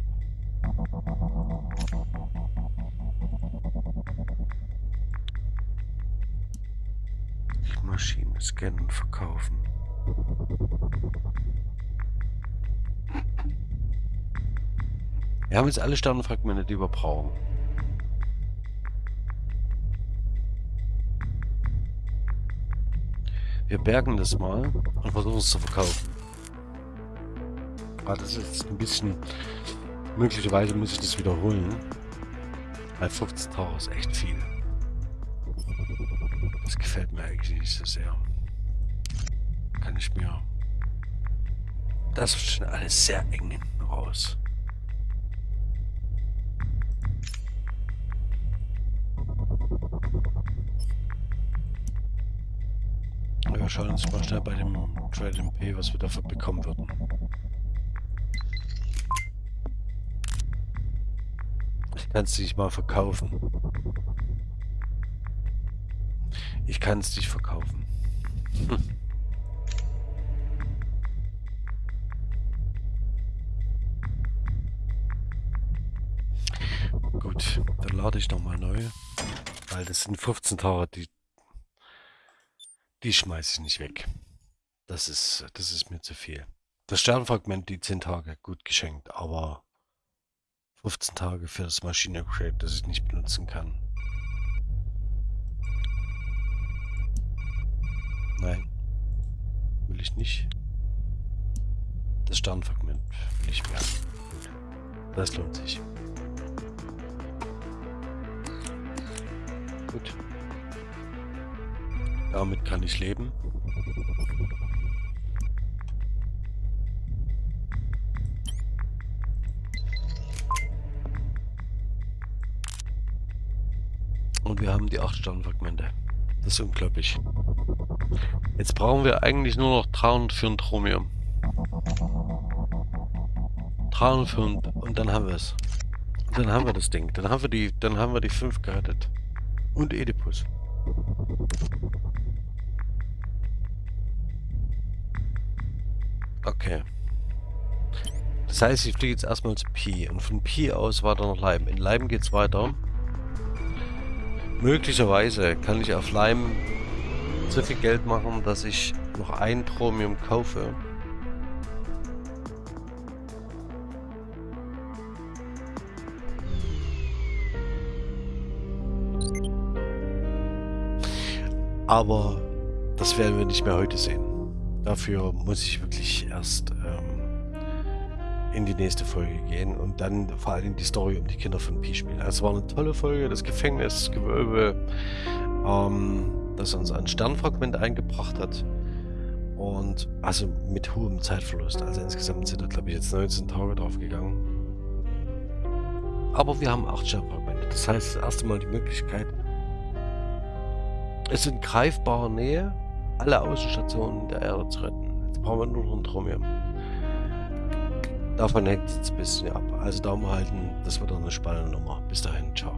die Maschine scannen verkaufen. Wir haben jetzt alle Sternenfragmente, die wir brauchen. Wir bergen das mal und versuchen es zu verkaufen. Ah, das ist jetzt ein bisschen... Möglicherweise muss ich das wiederholen. Weil 15.000 ist echt viel. Das gefällt mir eigentlich nicht so sehr. Kann ich mir... Das wird schon alles sehr eng hinten raus. Schauen uns mal schnell bei dem Trade MP, was wir dafür bekommen würden. Ich kann es nicht mal verkaufen. Ich kann es nicht verkaufen. Gut, dann lade ich nochmal neu. Weil das sind 15 Tage, die die schmeiße ich nicht weg. Das ist, das ist mir zu viel. Das Sternfragment, die 10 Tage, gut geschenkt, aber 15 Tage für das Maschine-Upgrade, das ich nicht benutzen kann. Nein. Will ich nicht. Das Sternfragment will ich mehr. Das lohnt sich. Gut. Damit kann ich leben. Und wir haben die 8 Sternfragmente. Das ist unglaublich. Jetzt brauchen wir eigentlich nur noch 300 für ein Chromium. 300 für ein, und dann haben wir es. Dann haben wir das Ding. Dann haben wir die, dann haben wir die 5 gerettet. Und Oedipus. Okay. Das heißt, ich fliege jetzt erstmal zu Pi. Und von Pi aus weiter nach Leim. In Leim geht es weiter. Möglicherweise kann ich auf Leim so viel Geld machen, dass ich noch ein Chromium kaufe. Aber das werden wir nicht mehr heute sehen. Dafür muss ich wirklich erst ähm, in die nächste Folge gehen und dann vor allem die Story um die Kinder von Pi spielen. Also es war eine tolle Folge, das Gefängnisgewölbe, ähm, das uns ein Sternfragment eingebracht hat. Und also mit hohem Zeitverlust. Also insgesamt sind da glaube ich jetzt 19 Tage drauf gegangen. Aber wir haben 8 Sternfragmente. Das heißt, das erste Mal die Möglichkeit, es in greifbarer Nähe alle Außenstationen der Erde zu retten. Jetzt brauchen wir nur Chromium. Davon hängt es ein bisschen ab. Also Daumen halten, das wird doch eine spannende Nummer. Bis dahin, ciao.